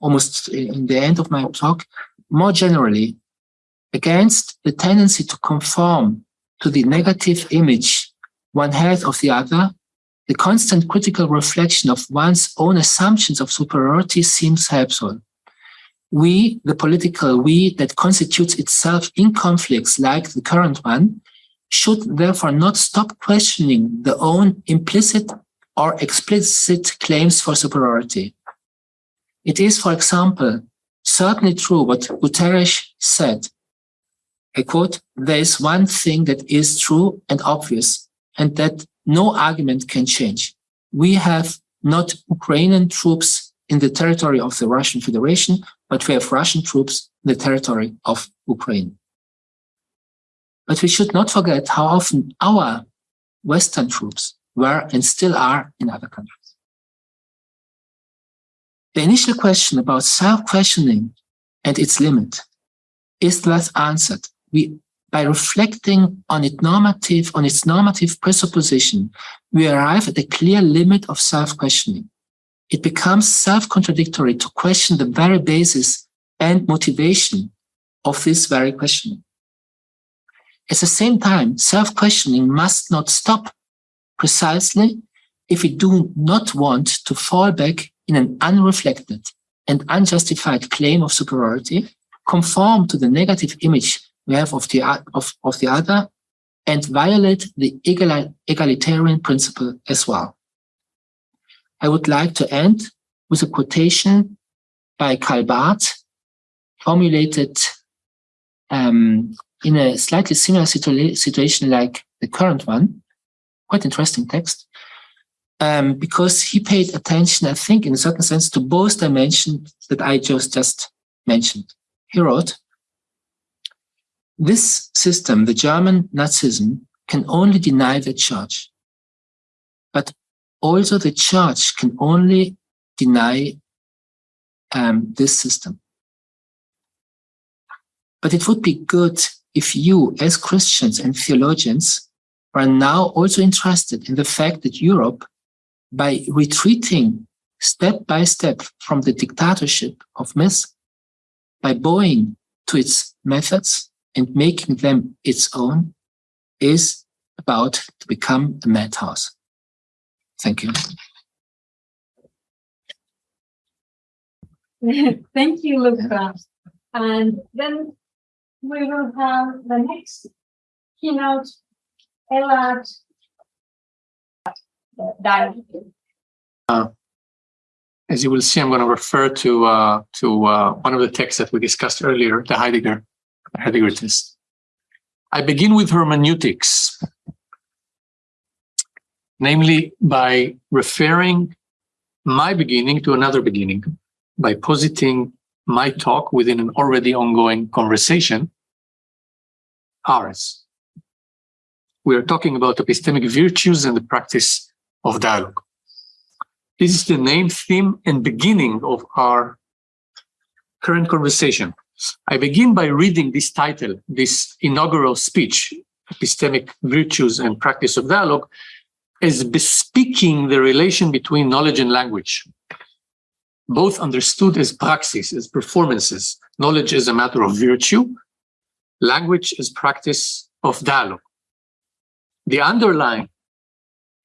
almost in the end of my talk. More generally, against the tendency to conform to the negative image one has of the other, the constant critical reflection of one's own assumptions of superiority seems helpful. We, the political we that constitutes itself in conflicts like the current one, should therefore not stop questioning the own implicit or explicit claims for superiority. It is, for example, certainly true what Guterres said. I quote, there is one thing that is true and obvious, and that no argument can change. We have not Ukrainian troops in the territory of the Russian Federation, but we have Russian troops in the territory of Ukraine. But we should not forget how often our Western troops were and still are in other countries. The initial question about self-questioning and its limit is thus answered. We, by reflecting on its normative, on its normative presupposition, we arrive at a clear limit of self-questioning. It becomes self-contradictory to question the very basis and motivation of this very questioning. At the same time, self-questioning must not stop precisely if we do not want to fall back in an unreflected and unjustified claim of superiority, conform to the negative image have of the, of, of the other, and violate the egalitarian principle as well. I would like to end with a quotation by Karl Barth, formulated um, in a slightly similar situa situation like the current one, quite interesting text, um, because he paid attention, I think, in a certain sense, to both dimensions that I just just mentioned. He wrote, this system, the German Nazism, can only deny the church, but also the church can only deny um, this system. But it would be good if you, as Christians and theologians, are now also interested in the fact that Europe, by retreating step by step from the dictatorship of myth, by bowing to its methods and making them its own, is about to become a madhouse. Thank you. Thank you, Luca. And then we will have the next keynote, Elad uh, as you will see, I'm going to refer to uh, to uh, one of the texts that we discussed earlier, the Heidegger Heidegger test. I begin with hermeneutics, namely by referring my beginning to another beginning, by positing my talk within an already ongoing conversation, ours. We are talking about epistemic virtues and the practice of dialogue. This is the name, theme, and beginning of our current conversation. I begin by reading this title, this inaugural speech, Epistemic Virtues and Practice of Dialogue, as bespeaking the relation between knowledge and language, both understood as praxis, as performances, knowledge as a matter of virtue, language as practice of dialogue. The underline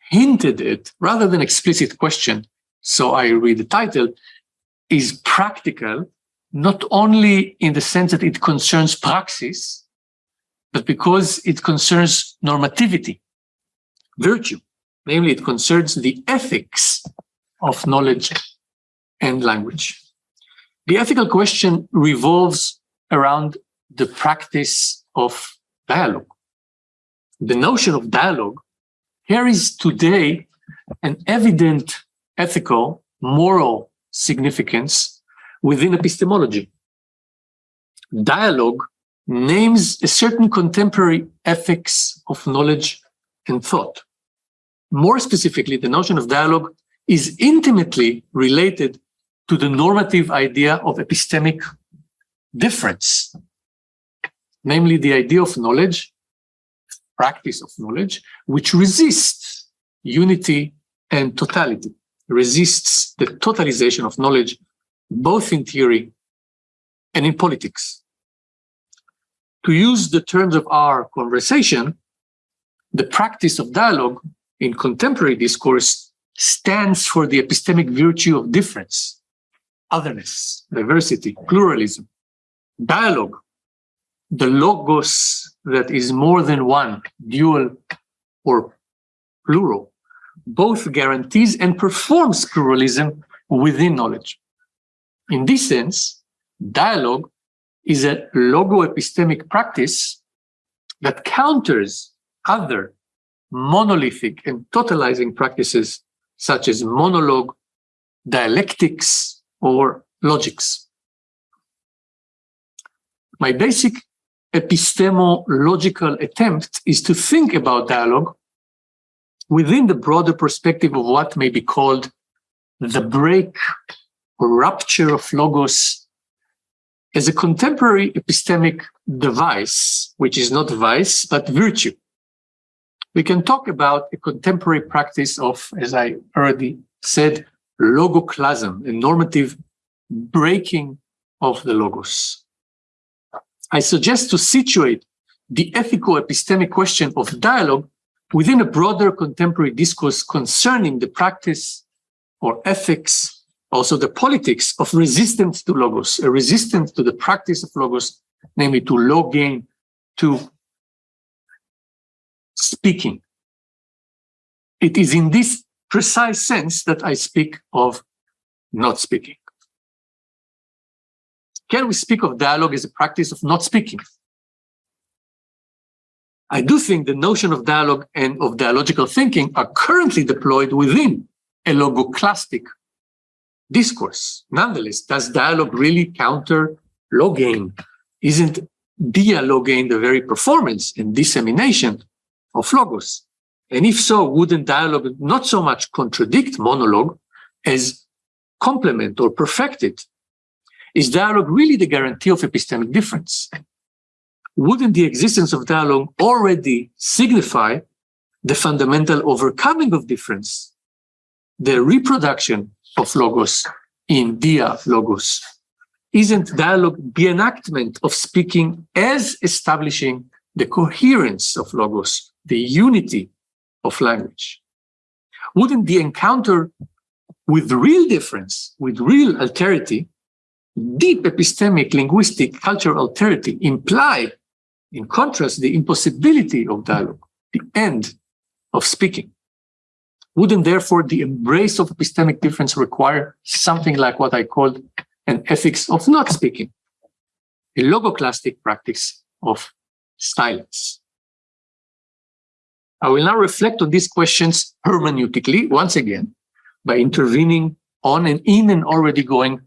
hinted at, rather than explicit question, so I read the title, is practical, not only in the sense that it concerns praxis, but because it concerns normativity, virtue. Namely, it concerns the ethics of knowledge and language. The ethical question revolves around the practice of dialogue. The notion of dialogue carries today an evident ethical, moral significance within epistemology. Dialogue names a certain contemporary ethics of knowledge and thought. More specifically, the notion of dialogue is intimately related to the normative idea of epistemic difference, namely the idea of knowledge, practice of knowledge, which resists unity and totality, resists the totalization of knowledge, both in theory and in politics. To use the terms of our conversation, the practice of dialogue in contemporary discourse stands for the epistemic virtue of difference, otherness, diversity, pluralism, dialogue, the logos that is more than one, dual or plural, both guarantees and performs pluralism within knowledge. In this sense, dialogue is a logo-epistemic practice that counters other monolithic and totalizing practices such as monologue, dialectics, or logics. My basic epistemological attempt is to think about dialogue within the broader perspective of what may be called the break rupture of logos as a contemporary epistemic device, which is not vice, but virtue. We can talk about a contemporary practice of, as I already said, logoclasm, a normative breaking of the logos. I suggest to situate the ethical epistemic question of dialogue within a broader contemporary discourse concerning the practice or ethics, also the politics of resistance to logos, a resistance to the practice of logos, namely to legein, to speaking. It is in this precise sense that I speak of not speaking. Can we speak of dialogue as a practice of not speaking? I do think the notion of dialogue and of dialogical thinking are currently deployed within a logoclastic discourse. Nonetheless, does dialogue really counter legein? Isn't dialegein the very performance and dissemination of logos? And if so, wouldn't dialogue not so much contradict monologue as complement or perfect it? Is dialogue really the guarantee of epistemic difference? Wouldn't the existence of dialogue already signify the fundamental overcoming of difference, the reproduction of logos in dia logos? Isn't dialogue the enactment of speaking as establishing the coherence of logos, the unity of language. Wouldn't the encounter with real difference, with real alterity, deep epistemic, linguistic, cultural alterity imply, in contrast, the impossibility of dialogue, the end of speaking? Wouldn't therefore the embrace of epistemic difference require something like what I called an ethics of not speaking, a logoclastic practice of silence? I will now reflect on these questions hermeneutically, once again, by intervening on and in an already going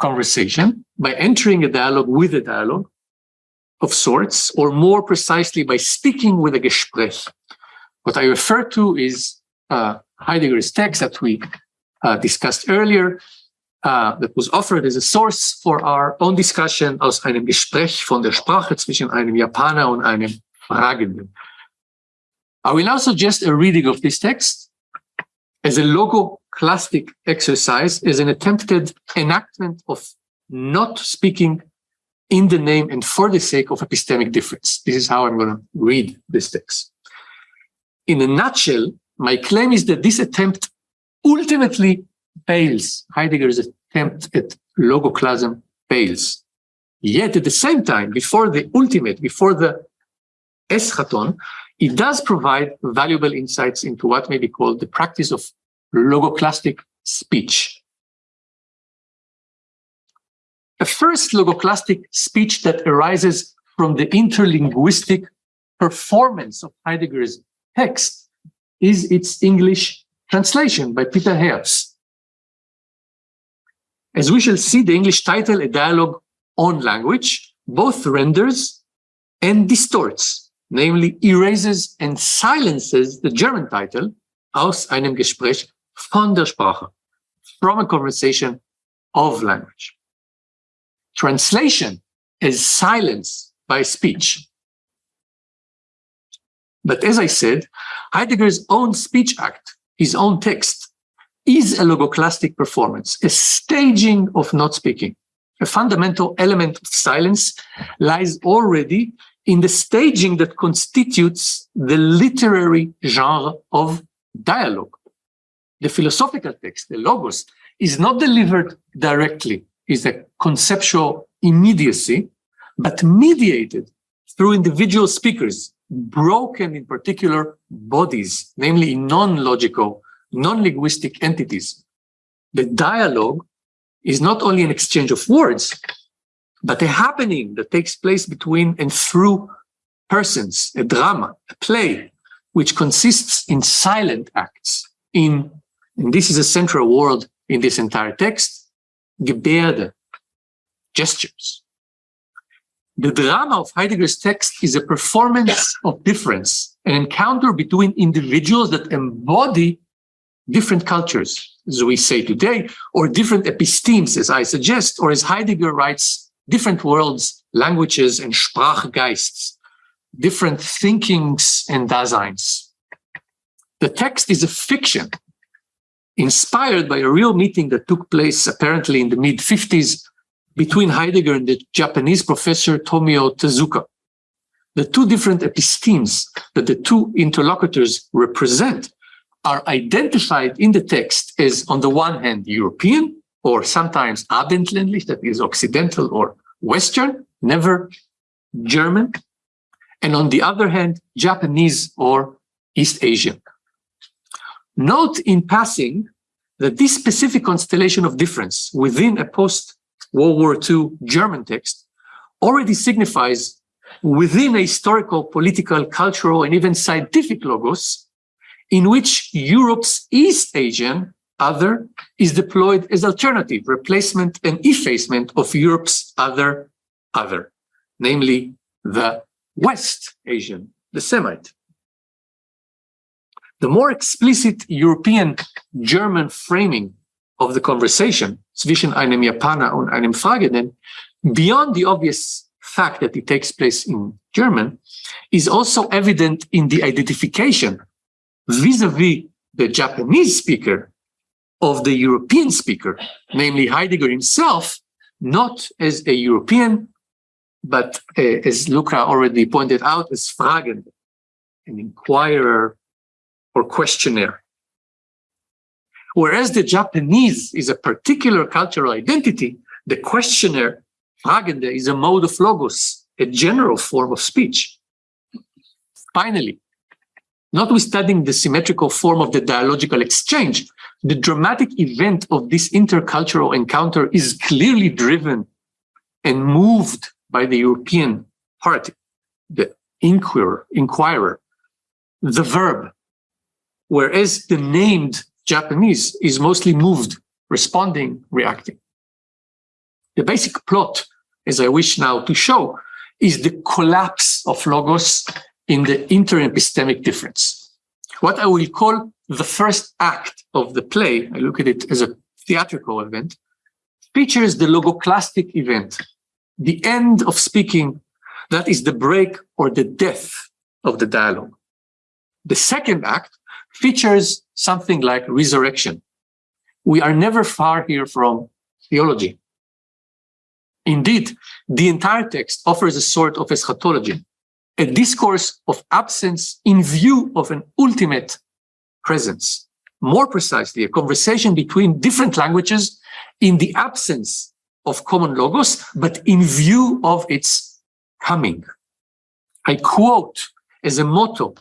conversation, by entering a dialogue with a dialogue of sorts, or more precisely, by speaking with a Gespräch. What I refer to is uh, Heidegger's text that we uh, discussed earlier, uh, that was offered as a source for our own discussion aus einem Gespräch von der Sprache zwischen einem Japaner und einem Fragenden. I will now suggest a reading of this text as a logoclastic exercise as an attempted enactment of not speaking in the name and for the sake of epistemic difference. This is how I'm going to read this text. In a nutshell, my claim is that this attempt ultimately fails. Heidegger's attempt at logoclasm fails. Yet at the same time, before the ultimate, before the eschaton, it does provide valuable insights into what may be called the practice of logoclastic speech. A first logoclastic speech that arises from the interlinguistic performance of Heidegger's text is its English translation by Peter Hertz. As we shall see, the English title, A Dialogue on Language, both renders and distorts, namely erases and silences the German title, aus einem Gespräch von der Sprache, from a conversation of language. Translation is silence by speech. But as I said, Heidegger's own speech act, his own text, is a logoclastic performance, a staging of not speaking. A fundamental element of silence lies already in the staging that constitutes the literary genre of dialogue. The philosophical text, the logos, is not delivered directly, is a conceptual immediacy, but mediated through individual speakers, broken in particular bodies, namely in non-logical, non-linguistic entities. The dialogue is not only an exchange of words, but a happening that takes place between and through persons, a drama, a play, which consists in silent acts, in, and this is a central word in this entire text, Gebärde, gestures. The drama of Heidegger's text is a performance of difference, an encounter between individuals that embody different cultures, as we say today, or different epistemes, as I suggest, or as Heidegger writes, different worlds, languages, and Sprachgeists, different thinkings and Daseins. The text is a fiction inspired by a real meeting that took place apparently in the mid 50s between Heidegger and the Japanese professor Tomio Tezuka. The two different epistemes that the two interlocutors represent are identified in the text as, on the one hand, European, or sometimes Abendländlich, that is Occidental or Western, never German, and on the other hand, Japanese or East Asian. Note in passing that this specific constellation of difference within a post-World War II German text already signifies within a historical, political, cultural, and even scientific logos in which Europe's East Asian other is deployed as alternative, replacement and effacement of Europe's other other, namely the West Asian, the Semite. The more explicit European German framing of the conversation zwischen einem Japaner und einem Fragenden, beyond the obvious fact that it takes place in German, is also evident in the identification vis-a-vis -vis the Japanese speaker of the European speaker, namely Heidegger himself, not as a European, but uh, as Luca already pointed out, as Fragend, an inquirer or questionnaire. Whereas the Japanese is a particular cultural identity, the questioner, Fragende, is a mode of logos, a general form of speech. Finally, Notwithstanding the symmetrical form of the dialogical exchange, the dramatic event of this intercultural encounter is clearly driven and moved by the European party, the inquirer, inquirer, the verb, whereas the named Japanese is mostly moved, responding, reacting. The basic plot, as I wish now to show, is the collapse of logos in the interepistemic difference. What I will call the first act of the play, I look at it as a theatrical event, features the logoclastic event, the end of speaking, that is the break or the death of the dialogue. The second act features something like resurrection. We are never far here from theology. Indeed, the entire text offers a sort of eschatology, a discourse of absence in view of an ultimate presence. More precisely, a conversation between different languages in the absence of common logos, but in view of its coming. I quote as a motto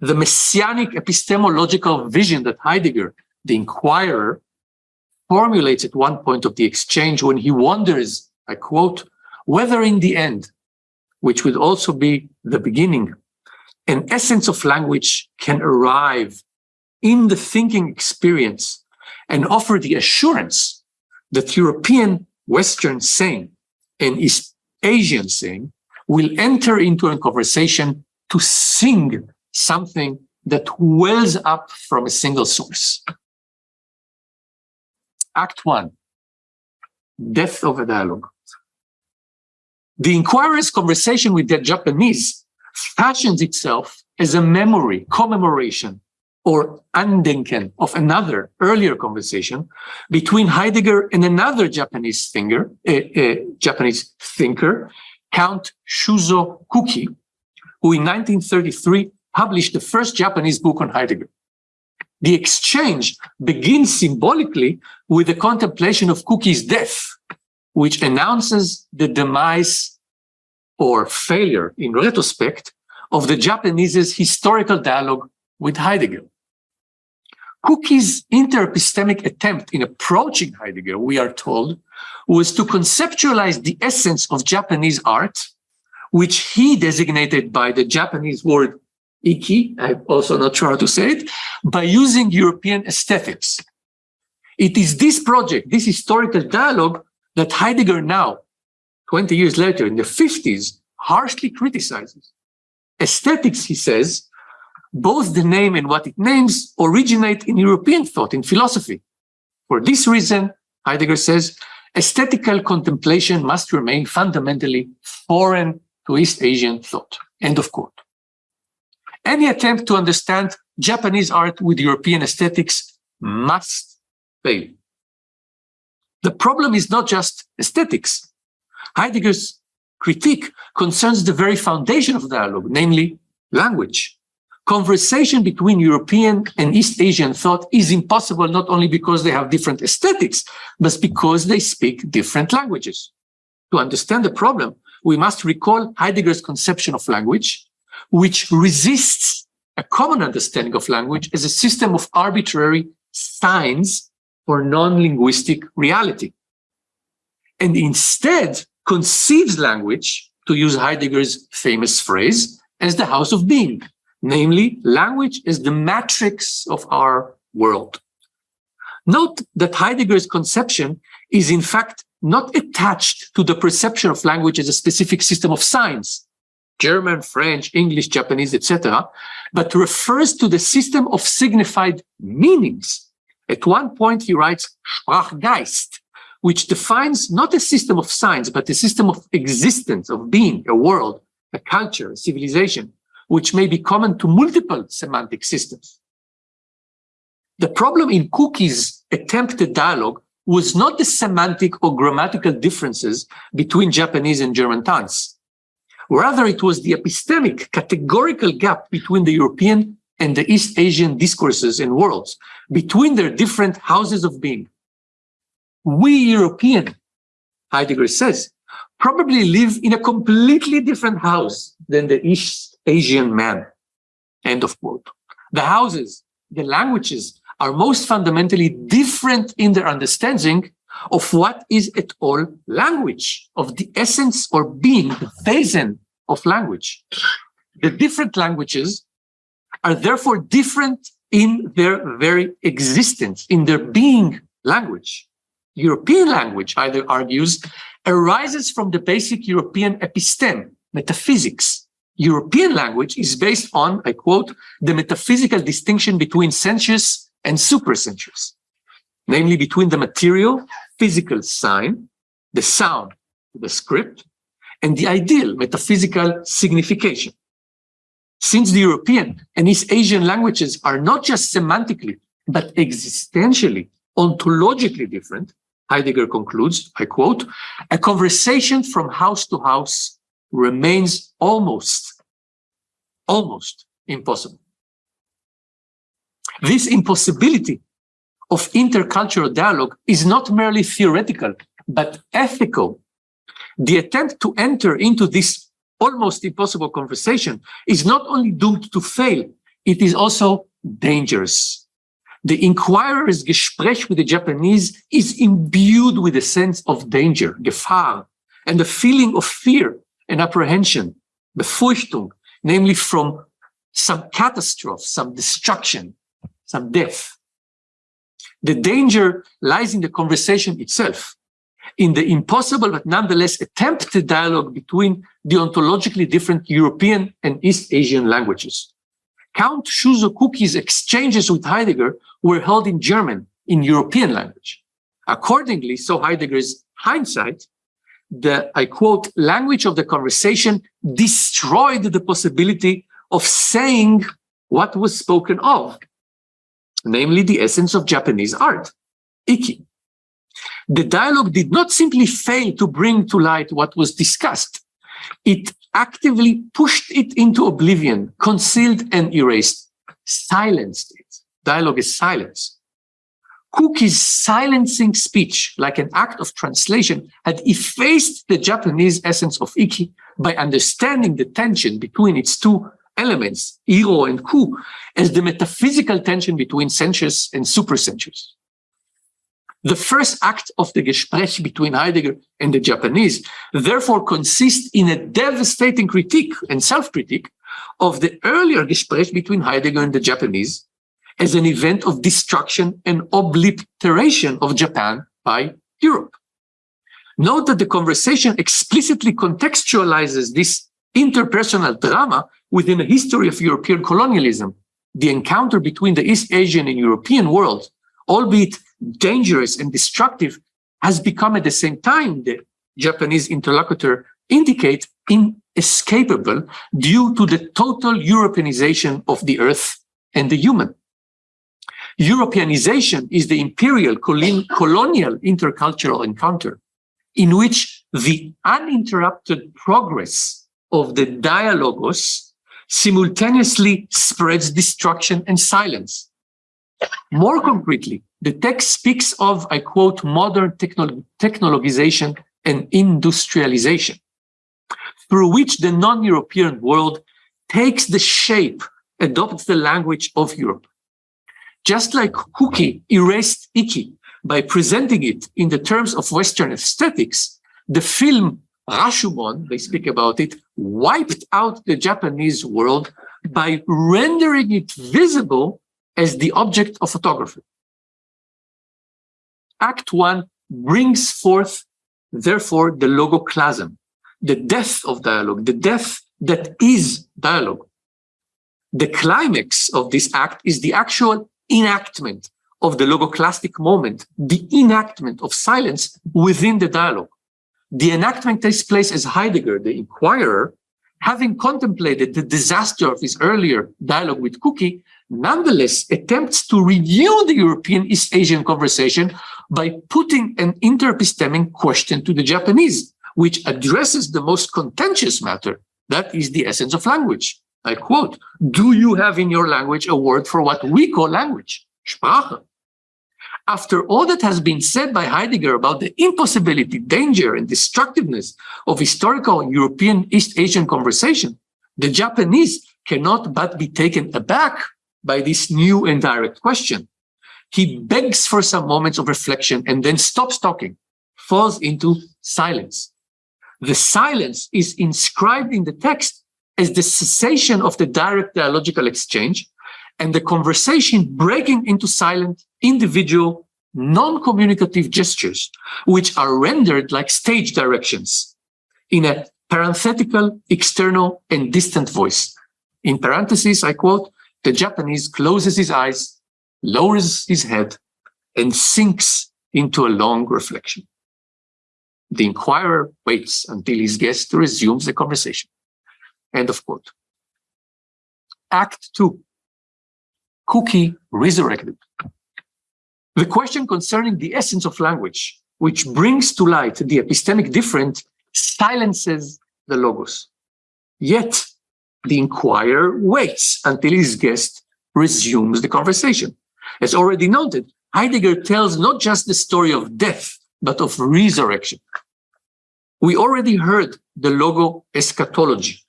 the messianic epistemological vision that Heidegger, the inquirer, formulates at one point of the exchange when he wonders, I quote, whether in the end, which would also be the beginning, an essence of language can arrive in the thinking experience and offer the assurance that European Western saying and East Asian saying will enter into a conversation to sing something that wells up from a single source. Act one, death of a dialogue. The inquirer's conversation with the Japanese fashions itself as a memory, commemoration, or andenken of another earlier conversation between Heidegger and another Japanese thinker, uh, uh, Japanese thinker, Count Shuzo Kuki, who in 1933 published the first Japanese book on Heidegger. The exchange begins symbolically with the contemplation of Kuki's death, which announces the demise or failure in retrospect of the Japanese's historical dialogue with Heidegger. Kuki's interepistemic attempt in approaching Heidegger, we are told, was to conceptualize the essence of Japanese art, which he designated by the Japanese word iki, I'm also not sure how to say it, by using European aesthetics. It is this project, this historical dialogue, that Heidegger now, 20 years later, in the 50s, harshly criticizes. Aesthetics, he says, both the name and what it names originate in European thought, in philosophy. For this reason, Heidegger says, aesthetical contemplation must remain fundamentally foreign to East Asian thought. End of quote. Any attempt to understand Japanese art with European aesthetics must fail. The problem is not just aesthetics. Heidegger's critique concerns the very foundation of dialogue, namely language conversation between European and East Asian thought is impossible not only because they have different aesthetics, but because they speak different languages. To understand the problem, we must recall Heidegger's conception of language, which resists a common understanding of language as a system of arbitrary signs for non-linguistic reality. And instead conceives language, to use Heidegger's famous phrase, as the house of being, Namely, language is the matrix of our world. Note that Heidegger's conception is in fact not attached to the perception of language as a specific system of signs, German, French, English, Japanese, etc., but refers to the system of signified meanings. At one point, he writes Sprachgeist, which defines not a system of signs, but a system of existence, of being, a world, a culture, a civilization, which may be common to multiple semantic systems. The problem in Kuki's attempted dialogue was not the semantic or grammatical differences between Japanese and German tongues. Rather, it was the epistemic categorical gap between the European and the East Asian discourses and worlds, between their different houses of being. We European, Heidegger says, probably live in a completely different house than the East Asian man. End of quote. The houses, the languages are most fundamentally different in their understanding of what is at all language, of the essence or being, the Wesen of language. The different languages are therefore different in their very existence, in their being language. European language, either argues, arises from the basic European episteme, metaphysics, European language is based on, I quote, the metaphysical distinction between sensuous and supersensuous, namely between the material, physical sign, the sound, the script, and the ideal metaphysical signification. Since the European and East Asian languages are not just semantically, but existentially, ontologically different, Heidegger concludes, I quote, a conversation from house to house remains almost, almost impossible. This impossibility of intercultural dialogue is not merely theoretical, but ethical. The attempt to enter into this almost impossible conversation is not only doomed to fail, it is also dangerous. The inquirer's Gespräch with the Japanese is imbued with a sense of danger, Gefahr, and a feeling of fear and apprehension, Befürchtung, namely from some catastrophe, some destruction, some death. The danger lies in the conversation itself, in the impossible but nonetheless attempted dialogue between the ontologically different European and East Asian languages. Count Shuzo Kuki's exchanges with Heidegger were held in German, in European language. Accordingly, so Heidegger's hindsight, the, I quote, language of the conversation destroyed the possibility of saying what was spoken of, namely the essence of Japanese art, Iki. The dialogue did not simply fail to bring to light what was discussed. It actively pushed it into oblivion, concealed and erased, silenced it. Dialogue is silence. Kuki's silencing speech, like an act of translation, had effaced the Japanese essence of Iki by understanding the tension between its two elements, Iro and Ku, as the metaphysical tension between sensuous and supersensuous. The first act of the Gespräch between Heidegger and the Japanese therefore consists in a devastating critique and self-critique of the earlier Gespräch between Heidegger and the Japanese as an event of destruction and obliteration of Japan by Europe. Note that the conversation explicitly contextualizes this interpersonal drama within the history of European colonialism, the encounter between the East Asian and European world, albeit dangerous and destructive, has become at the same time, the Japanese interlocutor indicate, inescapable due to the total Europeanization of the earth and the human. Europeanization is the imperial colonial intercultural encounter in which the uninterrupted progress of the dialogos simultaneously spreads destruction and silence. More concretely, the text speaks of, I quote, modern techno technologization and industrialization, through which the non-European world takes the shape, adopts the language of Europe. Just like Kuki erased Iki by presenting it in the terms of Western aesthetics, the film Rashomon, they speak about it, wiped out the Japanese world by rendering it visible as the object of photography. Act one brings forth, therefore, the logoclasm, the death of dialogue, the death that is dialogue. The climax of this act is the actual enactment of the logoclastic moment, the enactment of silence within the dialogue. The enactment takes place as Heidegger, the inquirer, having contemplated the disaster of his earlier dialogue with Kuki, nonetheless attempts to renew the European East Asian conversation by putting an interepistemic question to the Japanese, which addresses the most contentious matter, that is the essence of language. I quote, do you have in your language a word for what we call language? Sprache. After all that has been said by Heidegger about the impossibility, danger, and destructiveness of historical European East Asian conversation, the Japanese cannot but be taken aback by this new and direct question. He begs for some moments of reflection and then stops talking, falls into silence. The silence is inscribed in the text as the cessation of the direct dialogical exchange and the conversation breaking into silent, individual, non-communicative gestures, which are rendered like stage directions in a parenthetical, external, and distant voice. In parentheses, I quote, the Japanese closes his eyes, lowers his head, and sinks into a long reflection. The inquirer waits until his guest resumes the conversation. End of quote. Act 2, Kuki Resurrected. The question concerning the essence of language, which brings to light the epistemic difference, silences the logos. Yet the inquirer waits until his guest resumes the conversation. As already noted, Heidegger tells not just the story of death, but of resurrection. We already heard the logo eschatology.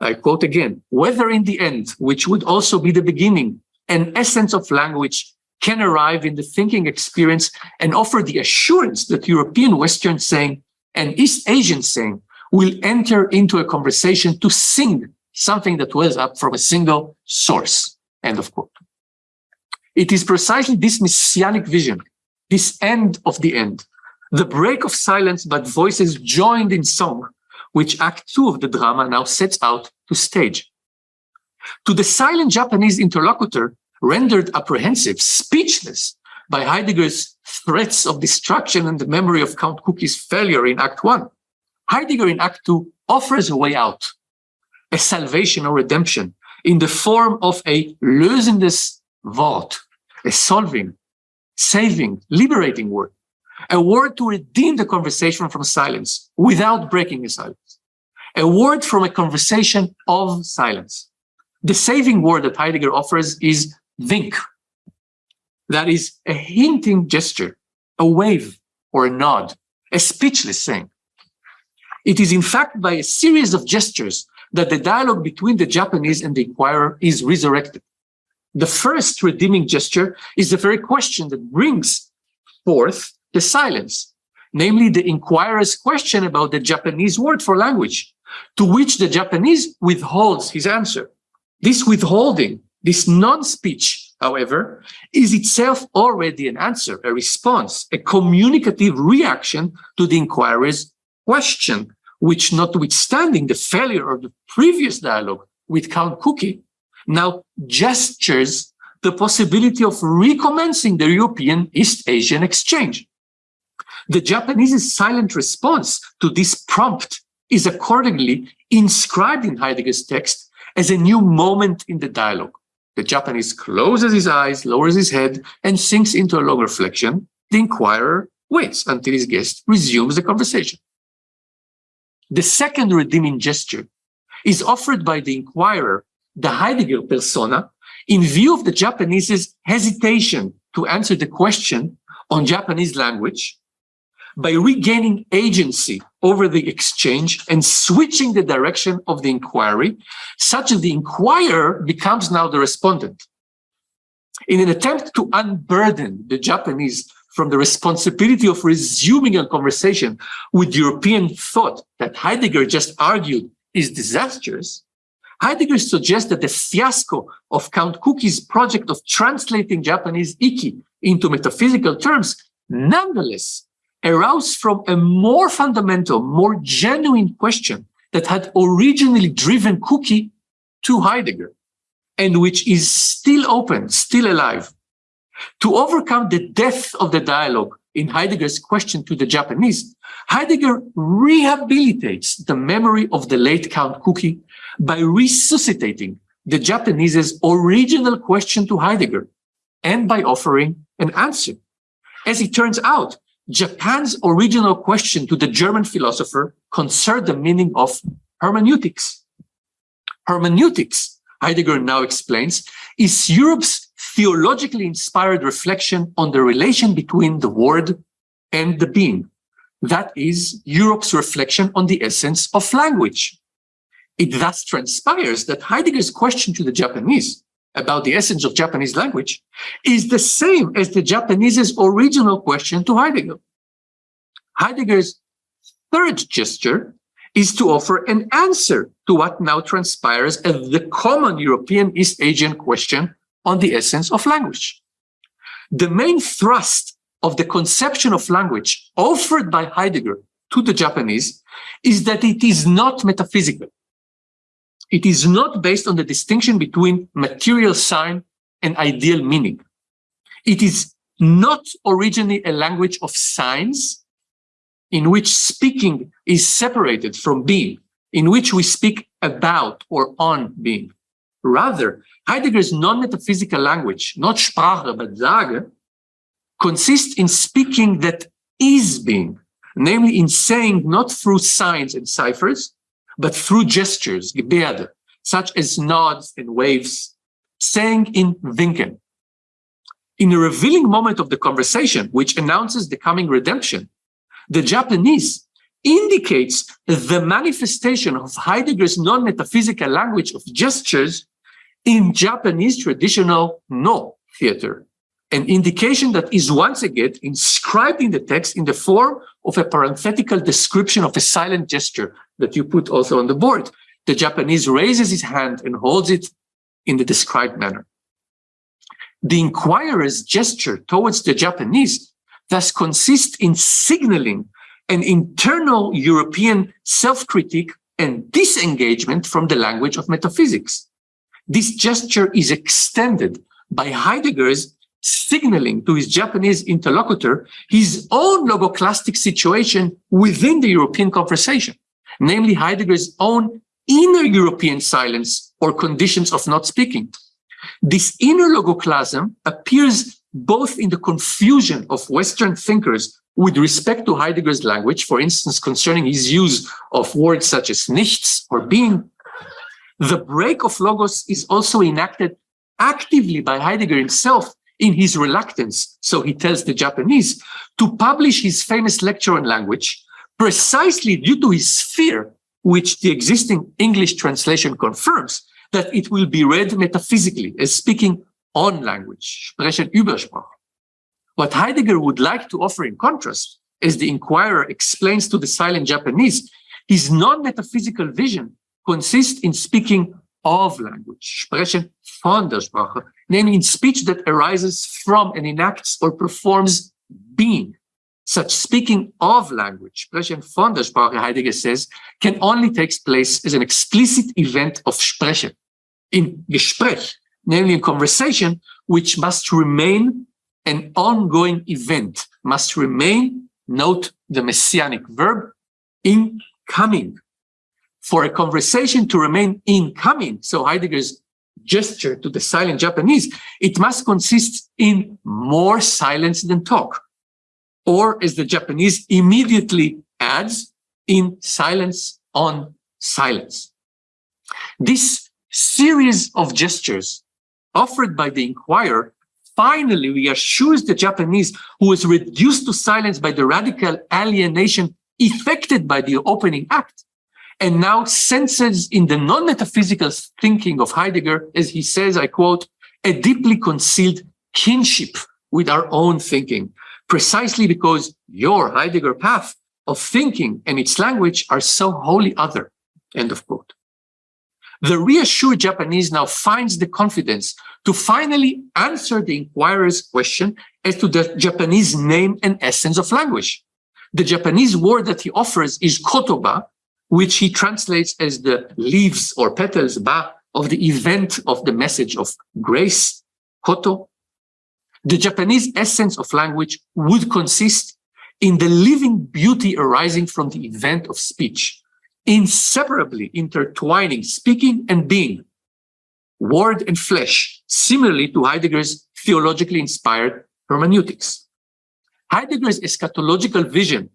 I quote again, whether in the end, which would also be the beginning, an essence of language can arrive in the thinking experience and offer the assurance that European Western saying and East Asian saying will enter into a conversation to sing something that wells up from a single source. End of quote. It is precisely this messianic vision, this end of the end, the break of silence but voices joined in song, which Act Two of the drama now sets out to stage. To the silent Japanese interlocutor, rendered apprehensive, speechless by Heidegger's threats of destruction and the memory of Count Kuki's failure in Act One, Heidegger in Act Two offers a way out, a salvation or redemption in the form of a lösendes Wort, a solving, saving, liberating word a word to redeem the conversation from silence without breaking the silence, a word from a conversation of silence. The saving word that Heidegger offers is wink. That is a hinting gesture, a wave or a nod, a speechless saying. It is in fact by a series of gestures that the dialogue between the Japanese and the inquirer is resurrected. The first redeeming gesture is the very question that brings forth the silence, namely the inquirer's question about the Japanese word for language, to which the Japanese withholds his answer. This withholding, this non-speech, however, is itself already an answer, a response, a communicative reaction to the inquirer's question, which notwithstanding the failure of the previous dialogue with Count Kuki, now gestures the possibility of recommencing the European East Asian exchange. The Japanese's silent response to this prompt is accordingly inscribed in Heidegger's text as a new moment in the dialogue. The Japanese closes his eyes, lowers his head, and sinks into a long reflection. The inquirer waits until his guest resumes the conversation. The second redeeming gesture is offered by the inquirer, the Heidegger persona, in view of the Japanese's hesitation to answer the question on Japanese language by regaining agency over the exchange and switching the direction of the inquiry, such that the inquirer becomes now the respondent. In an attempt to unburden the Japanese from the responsibility of resuming a conversation with European thought that Heidegger just argued is disastrous, Heidegger suggests that the fiasco of Count Kuki's project of translating Japanese iki into metaphysical terms nonetheless arose from a more fundamental, more genuine question that had originally driven Kuki to Heidegger and which is still open, still alive. To overcome the death of the dialogue in Heidegger's question to the Japanese, Heidegger rehabilitates the memory of the late Count Kuki by resuscitating the Japanese's original question to Heidegger and by offering an answer. As it turns out, Japan's original question to the German philosopher concerned the meaning of hermeneutics. Hermeneutics, Heidegger now explains, is Europe's theologically inspired reflection on the relation between the word and the being. That is Europe's reflection on the essence of language. It thus transpires that Heidegger's question to the Japanese about the essence of Japanese language is the same as the Japanese's original question to Heidegger. Heidegger's third gesture is to offer an answer to what now transpires as the common European East Asian question on the essence of language. The main thrust of the conception of language offered by Heidegger to the Japanese is that it is not metaphysical. It is not based on the distinction between material sign and ideal meaning. It is not originally a language of signs in which speaking is separated from being, in which we speak about or on being. Rather, Heidegger's non-metaphysical language, not Sprache, but Sage, consists in speaking that is being, namely in saying not through signs and ciphers, but through gestures, Gebärde, such as nods and waves, saying in Winken. In a revealing moment of the conversation, which announces the coming redemption, the Japanese indicates the manifestation of Heidegger's non-metaphysical language of gestures in Japanese traditional Noh theater, an indication that is once again inscribed in the text in the form of a parenthetical description of a silent gesture that you put also on the board. The Japanese raises his hand and holds it in the described manner. The inquirer's gesture towards the Japanese thus consists in signaling an internal European self-critique and disengagement from the language of metaphysics. This gesture is extended by Heidegger's signaling to his Japanese interlocutor his own logoclastic situation within the European conversation, namely Heidegger's own inner European silence or conditions of not speaking. This inner logoclasm appears both in the confusion of Western thinkers with respect to Heidegger's language, for instance, concerning his use of words such as nichts or being, the break of logos is also enacted actively by Heidegger himself in his reluctance, so he tells the Japanese, to publish his famous lecture on language, precisely due to his fear, which the existing English translation confirms, that it will be read metaphysically as speaking on language, sprechen über Sprache. What Heidegger would like to offer in contrast, as the inquirer explains to the silent Japanese, his non-metaphysical vision consists in speaking of language, sprechen von der Sprache, namely in speech that arises from and enacts or performs being. Such speaking of language, sprechen von der Sprache, Heidegger says, can only take place as an explicit event of sprechen, in Gespräch, namely in conversation, which must remain an ongoing event, must remain, note the messianic verb, incoming. For a conversation to remain incoming, so Heidegger's gesture to the silent Japanese, it must consist in more silence than talk. Or as the Japanese immediately adds, in silence on silence. This series of gestures offered by the inquirer finally reassures the Japanese who was reduced to silence by the radical alienation effected by the opening act and now senses in the non-metaphysical thinking of Heidegger, as he says, I quote, a deeply concealed kinship with our own thinking, precisely because your Heidegger path of thinking and its language are so wholly other, end of quote. The reassured Japanese now finds the confidence to finally answer the inquirer's question as to the Japanese name and essence of language. The Japanese word that he offers is kotoba, which he translates as the leaves or petals ba of the event of the message of grace, koto. The Japanese essence of language would consist in the living beauty arising from the event of speech, inseparably intertwining speaking and being, word and flesh, similarly to Heidegger's theologically inspired hermeneutics. Heidegger's eschatological vision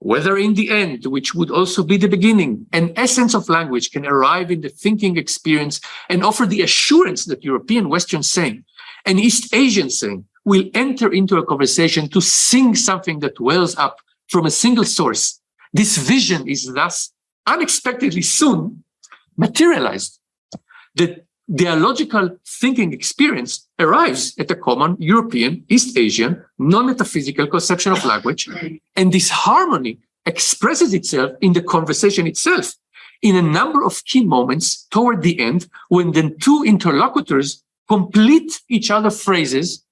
whether in the end, which would also be the beginning, an essence of language can arrive in the thinking experience and offer the assurance that European Western saying and East Asian saying will enter into a conversation to sing something that wells up from a single source. This vision is thus unexpectedly soon materialized. The dialogical thinking experience arrives at a common European, East Asian, non-metaphysical conception of language. And this harmony expresses itself in the conversation itself in a number of key moments toward the end when the two interlocutors complete each other's phrases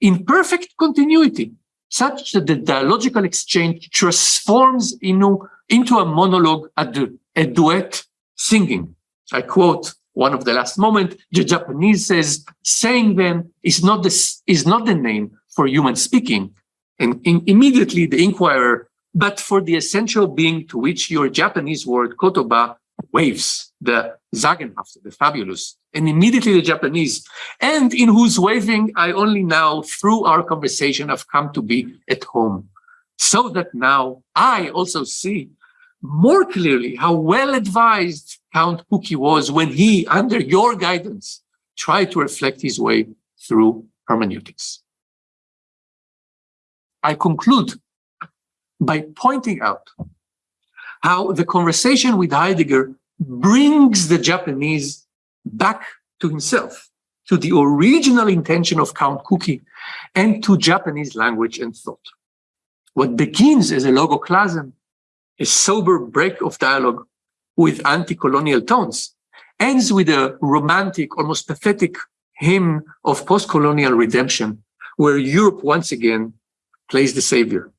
in perfect continuity, such that the dialogical exchange transforms into, into a monologue, a, du a duet singing. I quote one of the last moment, the Japanese says, saying then is not this is not the name for human speaking. And in, immediately the inquirer, but for the essential being to which your Japanese word kotoba waves, the Sagenhafte, the fabulous, and immediately the Japanese, and in whose waving I only now, through our conversation, have come to be at home. So that now I also see more clearly how well advised Count Kuki was when he, under your guidance, tried to reflect his way through hermeneutics. I conclude by pointing out how the conversation with Heidegger brings the Japanese back to himself, to the original intention of Count Kuki, and to Japanese language and thought. What begins as a logoclasm, a sober break of dialogue with anti-colonial tones, ends with a romantic, almost pathetic hymn of post-colonial redemption, where Europe once again plays the savior.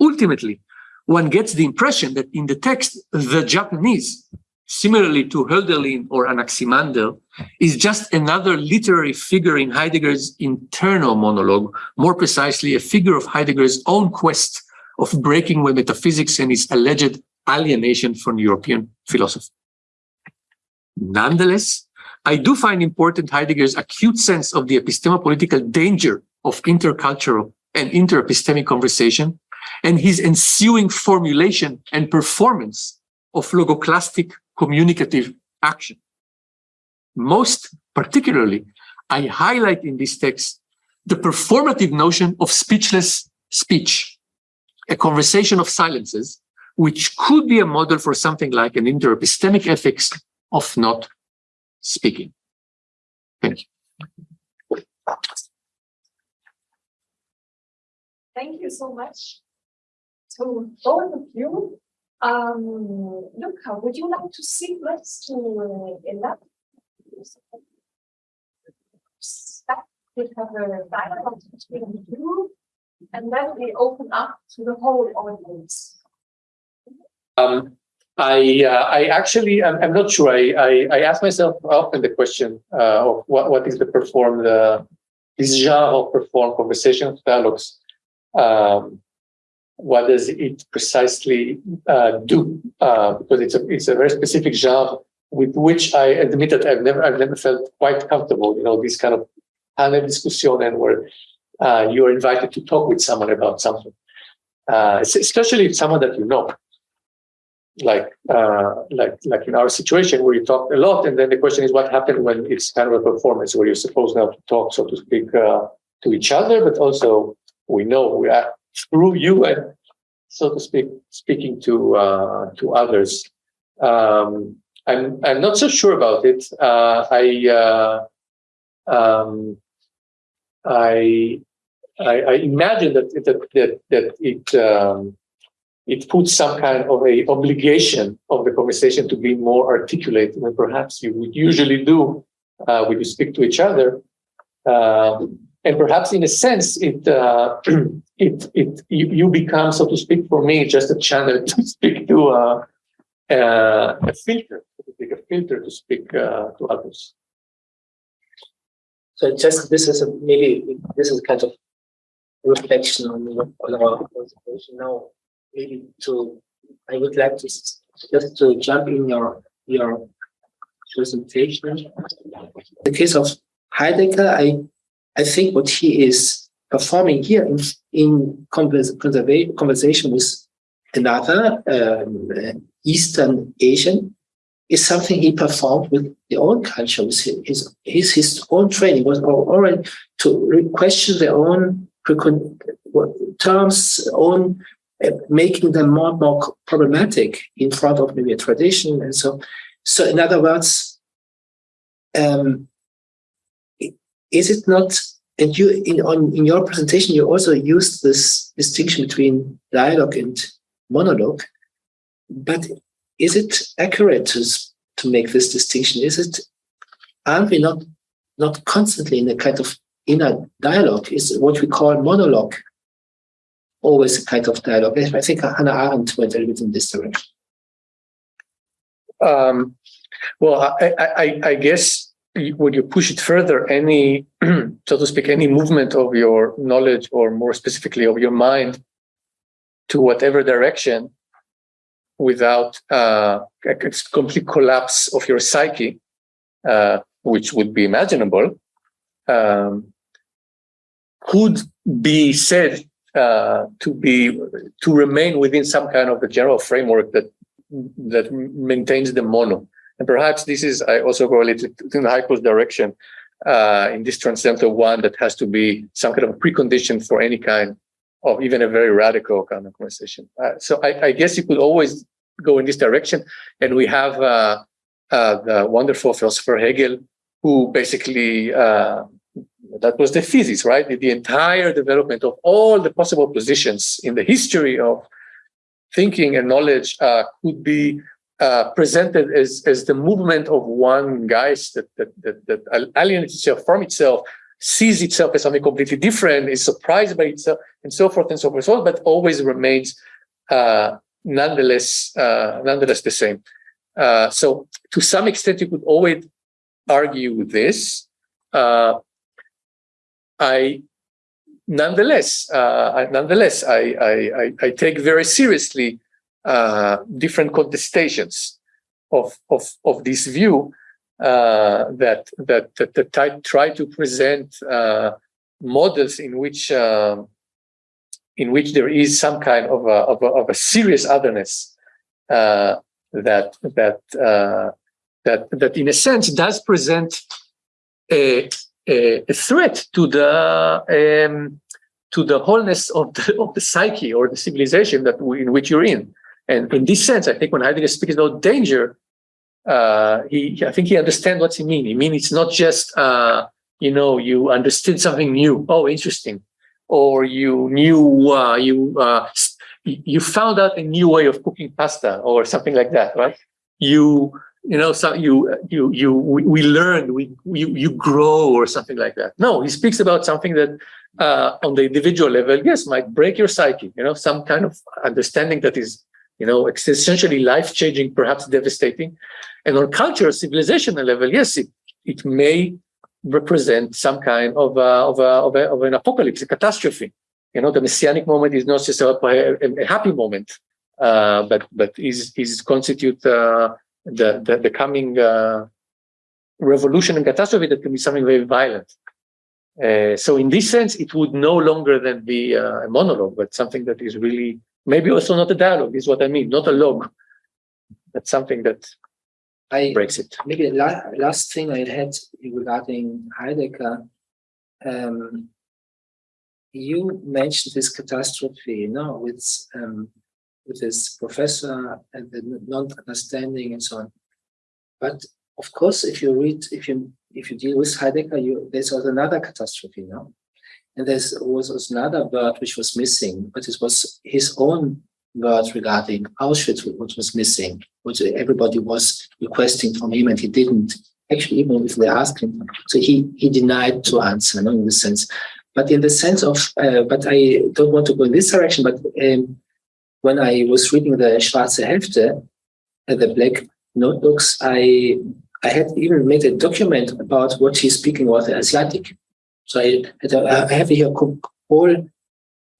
Ultimately, one gets the impression that in the text, the Japanese, similarly to Hölderlin or Anaximander, is just another literary figure in Heidegger's internal monologue, more precisely a figure of Heidegger's own quest of breaking with metaphysics and his alleged alienation from European philosophy. Nonetheless, I do find important Heidegger's acute sense of the epistemo-political danger of intercultural and interepistemic conversation and his ensuing formulation and performance of logoclastic communicative action. Most particularly, I highlight in this text the performative notion of speechless speech, a conversation of silences, which could be a model for something like an interepistemic ethics of not speaking. Thank you. Thank you so much to both of you. Um, Luca, would you like to sit next to uh, Elad? We have a dialogue between you, and then we open up to the whole audience. Um, I uh, I actually I'm, I'm not sure. I, I, I ask myself often the question uh, of what what is the perform the this genre of perform conversation dialogues. Um, what does it precisely uh, do? Uh, because it's a it's a very specific genre with which I admit that I've never I've never felt quite comfortable. You know, this kind of panel discussion and where uh, you are invited to talk with someone about something, uh, especially someone that you know like uh, like like in our situation where you talk a lot, and then the question is what happened when it's kind of a performance where you're supposed now to talk, so to speak, uh, to each other, but also we know we are through you and so to speak, speaking to uh, to others. Um, I'm I'm not so sure about it. Uh, I, um, I I I imagine that that that, that it. Um, it puts some kind of a obligation of the conversation to be more articulate than perhaps you would usually do uh, when you speak to each other. Um, and perhaps in a sense, it, uh, it, it, you, you, become, so to speak, for me, just a channel to speak to uh, a filter, to speak, a filter to speak uh, to others. So just this is a, maybe this is kind of reflection on, on our conversation now maybe to I would like to just to jump in your your presentation. the case of Heidegger, I I think what he is performing here in, in conversation with another um, Eastern Asian is something he performed with the own culture, with his, his, his own training was already to question their own terms, own making them more and more problematic in front of maybe a tradition and so so in other words um, is it not and you in on in your presentation you also used this distinction between dialogue and monologue but is it accurate to, to make this distinction is it aren't we not not constantly in a kind of inner dialogue is what we call monologue always a kind of dialogue. I think Hannah Arendt went a little bit in this direction. Um, well, I, I, I, guess would you push it further, any, so to speak, any movement of your knowledge or more specifically of your mind to whatever direction without uh, a complete collapse of your psyche, uh, which would be imaginable, um, could be said uh, to be to remain within some kind of a general framework that that maintains the mono. And perhaps this is I also go a little in Heiko's direction uh, in this transcendental one that has to be some kind of precondition for any kind of even a very radical kind of conversation. Uh, so I, I, guess you could always go in this direction. And we have uh, uh the wonderful philosopher Hegel, who basically uh, that was the thesis, right? The, the, entire development of all the possible positions in the history of thinking and knowledge uh, could be uh, presented as, as the movement of one geist that, that, that, that alienates itself from itself, sees itself as something completely different, is surprised by itself, and so forth and so forth, but always remains uh, nonetheless, uh, nonetheless the same. Uh, so to some extent, you could always argue this. Uh, I nonetheless, uh, nonetheless, I, I, I, take very seriously uh, different contestations of, of, of this view uh, that, that, that, that try to present uh, models in which um, in which there is some kind of a, of a, of a serious otherness uh, that that uh, that that in a sense does present a, a, threat to the um, to the wholeness of the of the psyche or the civilization that we, in which you're in. And in this sense, I think when Heidegger speaks about danger, uh, he I think he understands what he means. He means it's not just uh, you know you understood something new. Oh, interesting, or you knew uh, you uh, you found out a new way of cooking pasta or something like that, right? You you know, so you, you, you, we, we learn, we, you, you grow or something like that. No, he speaks about something that uh, on the individual level, yes, might break your psyche, you know, some kind of understanding that is, you know, essentially life-changing, perhaps devastating. And on cultural, civilizational level, yes, it, it may represent some kind of, uh, of, uh, of, a, of, an apocalypse, a catastrophe. You know, the messianic moment is not just a, a, a happy moment, uh, but but is is constitute uh, the, the, the coming uh, revolution and catastrophe that can be something very violent. Uh, so in this sense, it would no longer then be a monologue, but something that is really, maybe also not a dialogue, is what I mean, not a log, but something that I, breaks it. Maybe the la last thing I had regarding Heidegger, um, you mentioned this catastrophe, you know, with um, with his professor and the non-understanding and so on. But of course, if you read, if you if you deal with Heidegger, you, there's also another catastrophe now. And there was, was another word which was missing, but it was his own word regarding Auschwitz, what was missing, what everybody was requesting from him, and he didn't. Actually, even if they asked him, so he he denied to answer, no, in the sense. But in the sense of, uh, but I don't want to go in this direction, but um, when I was reading the Schwarze Hefte, uh, the black notebooks, I I had even made a document about what he's speaking about the Asiatic. So I, I have here whole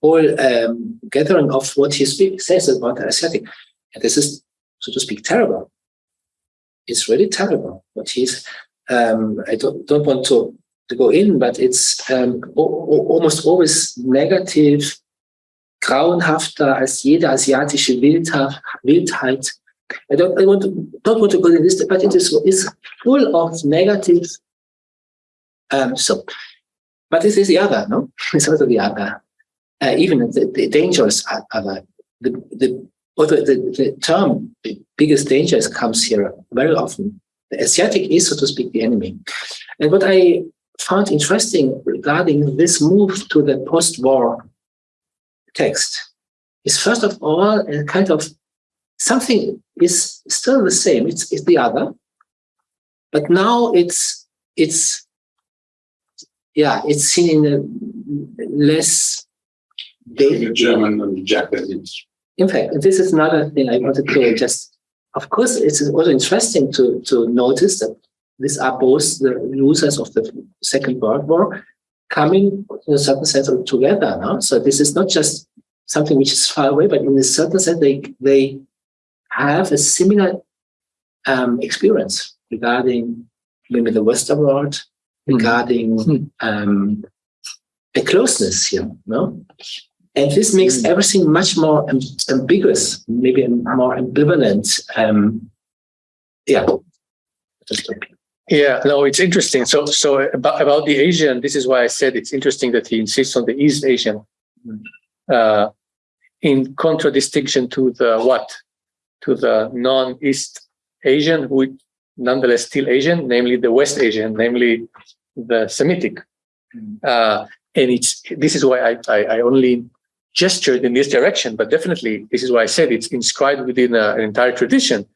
whole um, gathering of what he speak, says about the Asiatic. And this is, so to speak, terrible. It's really terrible. What he's, um, I don't, don't want to, to go in, but it's um, almost always negative grauenhafter als jede asiatische Wildheit. I don't, I want to, don't want to go into this, but it is, is full of negative. Um, so, but this is the other, no? It's also the other. Uh, even the, the dangerous other. The, the, although the, the term the biggest dangers comes here very often. The Asiatic is, so to speak, the enemy. And what I found interesting regarding this move to the post-war text is first of all a kind of something is still the same. It's, it's the other, but now it's it's yeah, it's seen in a less German and Japanese. In fact, this is another thing I wanted to just. Of course, it's also interesting to to notice that these are both the losers of the Second World War, coming in a certain sense together. No? So this is not just something which is far away, but in a certain sense, they they have a similar um, experience regarding maybe the Western world, regarding Mhm. um, a closeness here, no? And this makes Mm. everything much more ambiguous, maybe more ambivalent. Um, yeah. Yeah, no, it's interesting. So, so about, about the Asian, this is why I said it's interesting that he insists on the East Asian, uh, in contradistinction to the what? To the non-East Asian, who nonetheless still Asian, namely the West Asian, namely the Semitic. Uh, and it's this is why I, I, I only gestured in this direction, but definitely this is why I said it's inscribed within a, an entire tradition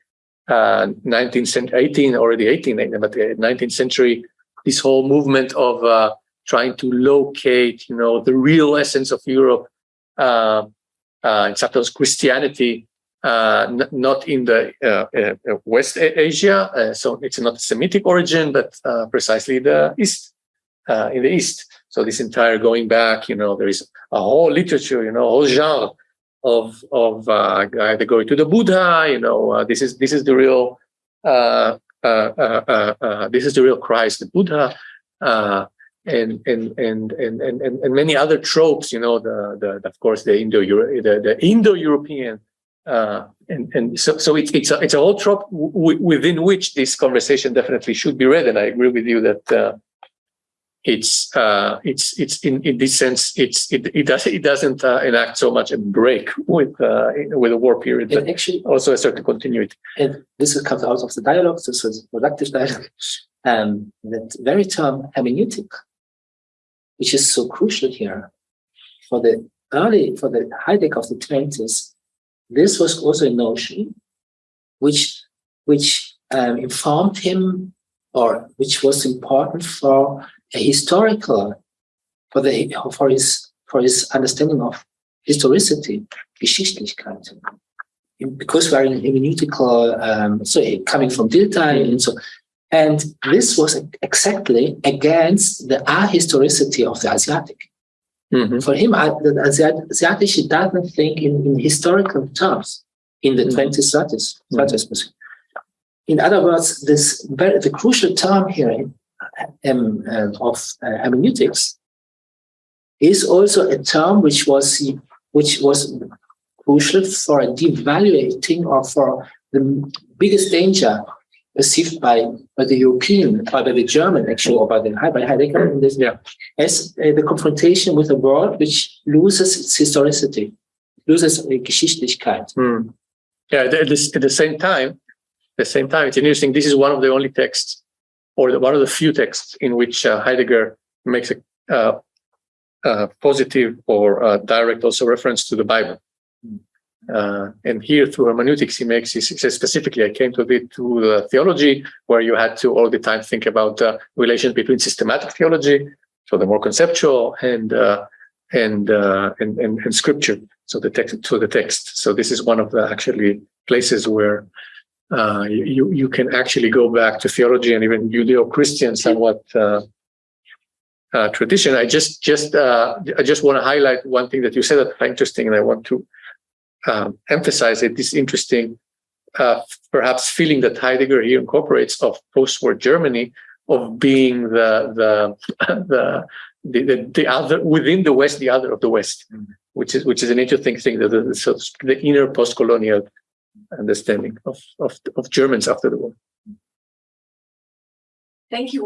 uh, 19th century, 18, already 18, but 19th century, this whole movement of uh, trying to locate, you know, the real essence of Europe, uh, uh, sometimes Christianity, uh, not in the uh, uh, West Asia, uh, so it's not Semitic origin, but uh, precisely the East, uh, in the East. So this entire going back, you know, there is a whole literature, you know, whole genre of of uh, either going to the Buddha, you know, uh, this is this is the real uh, uh, uh, uh, this is the real Christ, the Buddha, and, and and and and and many other tropes, you know, the the of course the Indo the, the Indo European, and and so so it's it's a it's a whole trope within which this conversation definitely should be read, and I agree with you that. It's uh, it's it's in, in this sense it's it it does it doesn't uh, enact so much a break with uh, with the war period, And but actually, also a certain continuity. and this is comes out of the dialogue, this was productive dialogue, um, that very term hermeneutic, which is so crucial here for the early, for the Heidegger of the 20s, this was also a notion which, which um, informed him or which was important for a historical, for the, for his, for his understanding of historicity, Geschichtlichkeit because we are in hermeneutical, um, so coming from Dilthey and so, and this was exactly against the ahistoricity of the Asiatic. Mhm. For him, the Asiat- Asiatic doesn't think in, in historical terms in the Mhm. 20th, 30th, 30th. In other words, this very, the crucial term here um, uh, of uh, hermeneutics is also a term which was which was crucial for devaluating or for the biggest danger perceived by, by the European, by, by the German actually, or by the by Heidegger in this, Yeah. as uh, the confrontation with a world which loses its historicity, loses uh, Geschichtlichkeit. Hmm. Yeah, at the, at the same time, at the same time, it's interesting. This is one of the only texts, or the, one of the few texts in which uh, Heidegger makes a uh, uh, positive or uh, direct also reference to the Bible. Uh, and here through hermeneutics, he makes he says specifically, I came to it to the theology where you had to all the time think about uh, relations between systematic theology, so the more conceptual, and uh, and, uh, and and and scripture, so the text to the text. So this is one of the actually places where uh, you you can actually go back to theology and even Judeo-Christian somewhat. Uh, uh, tradition. I just just uh, I just want to highlight one thing that you said that's interesting, and I want to um, emphasize it. This interesting, uh, perhaps feeling that Heidegger here incorporates of post-war Germany of being the the the the, the, the other within the West, the other of the West, which is which is an interesting thing. That the, so the inner post-colonial understanding of, of of Germans after the war. Thank you.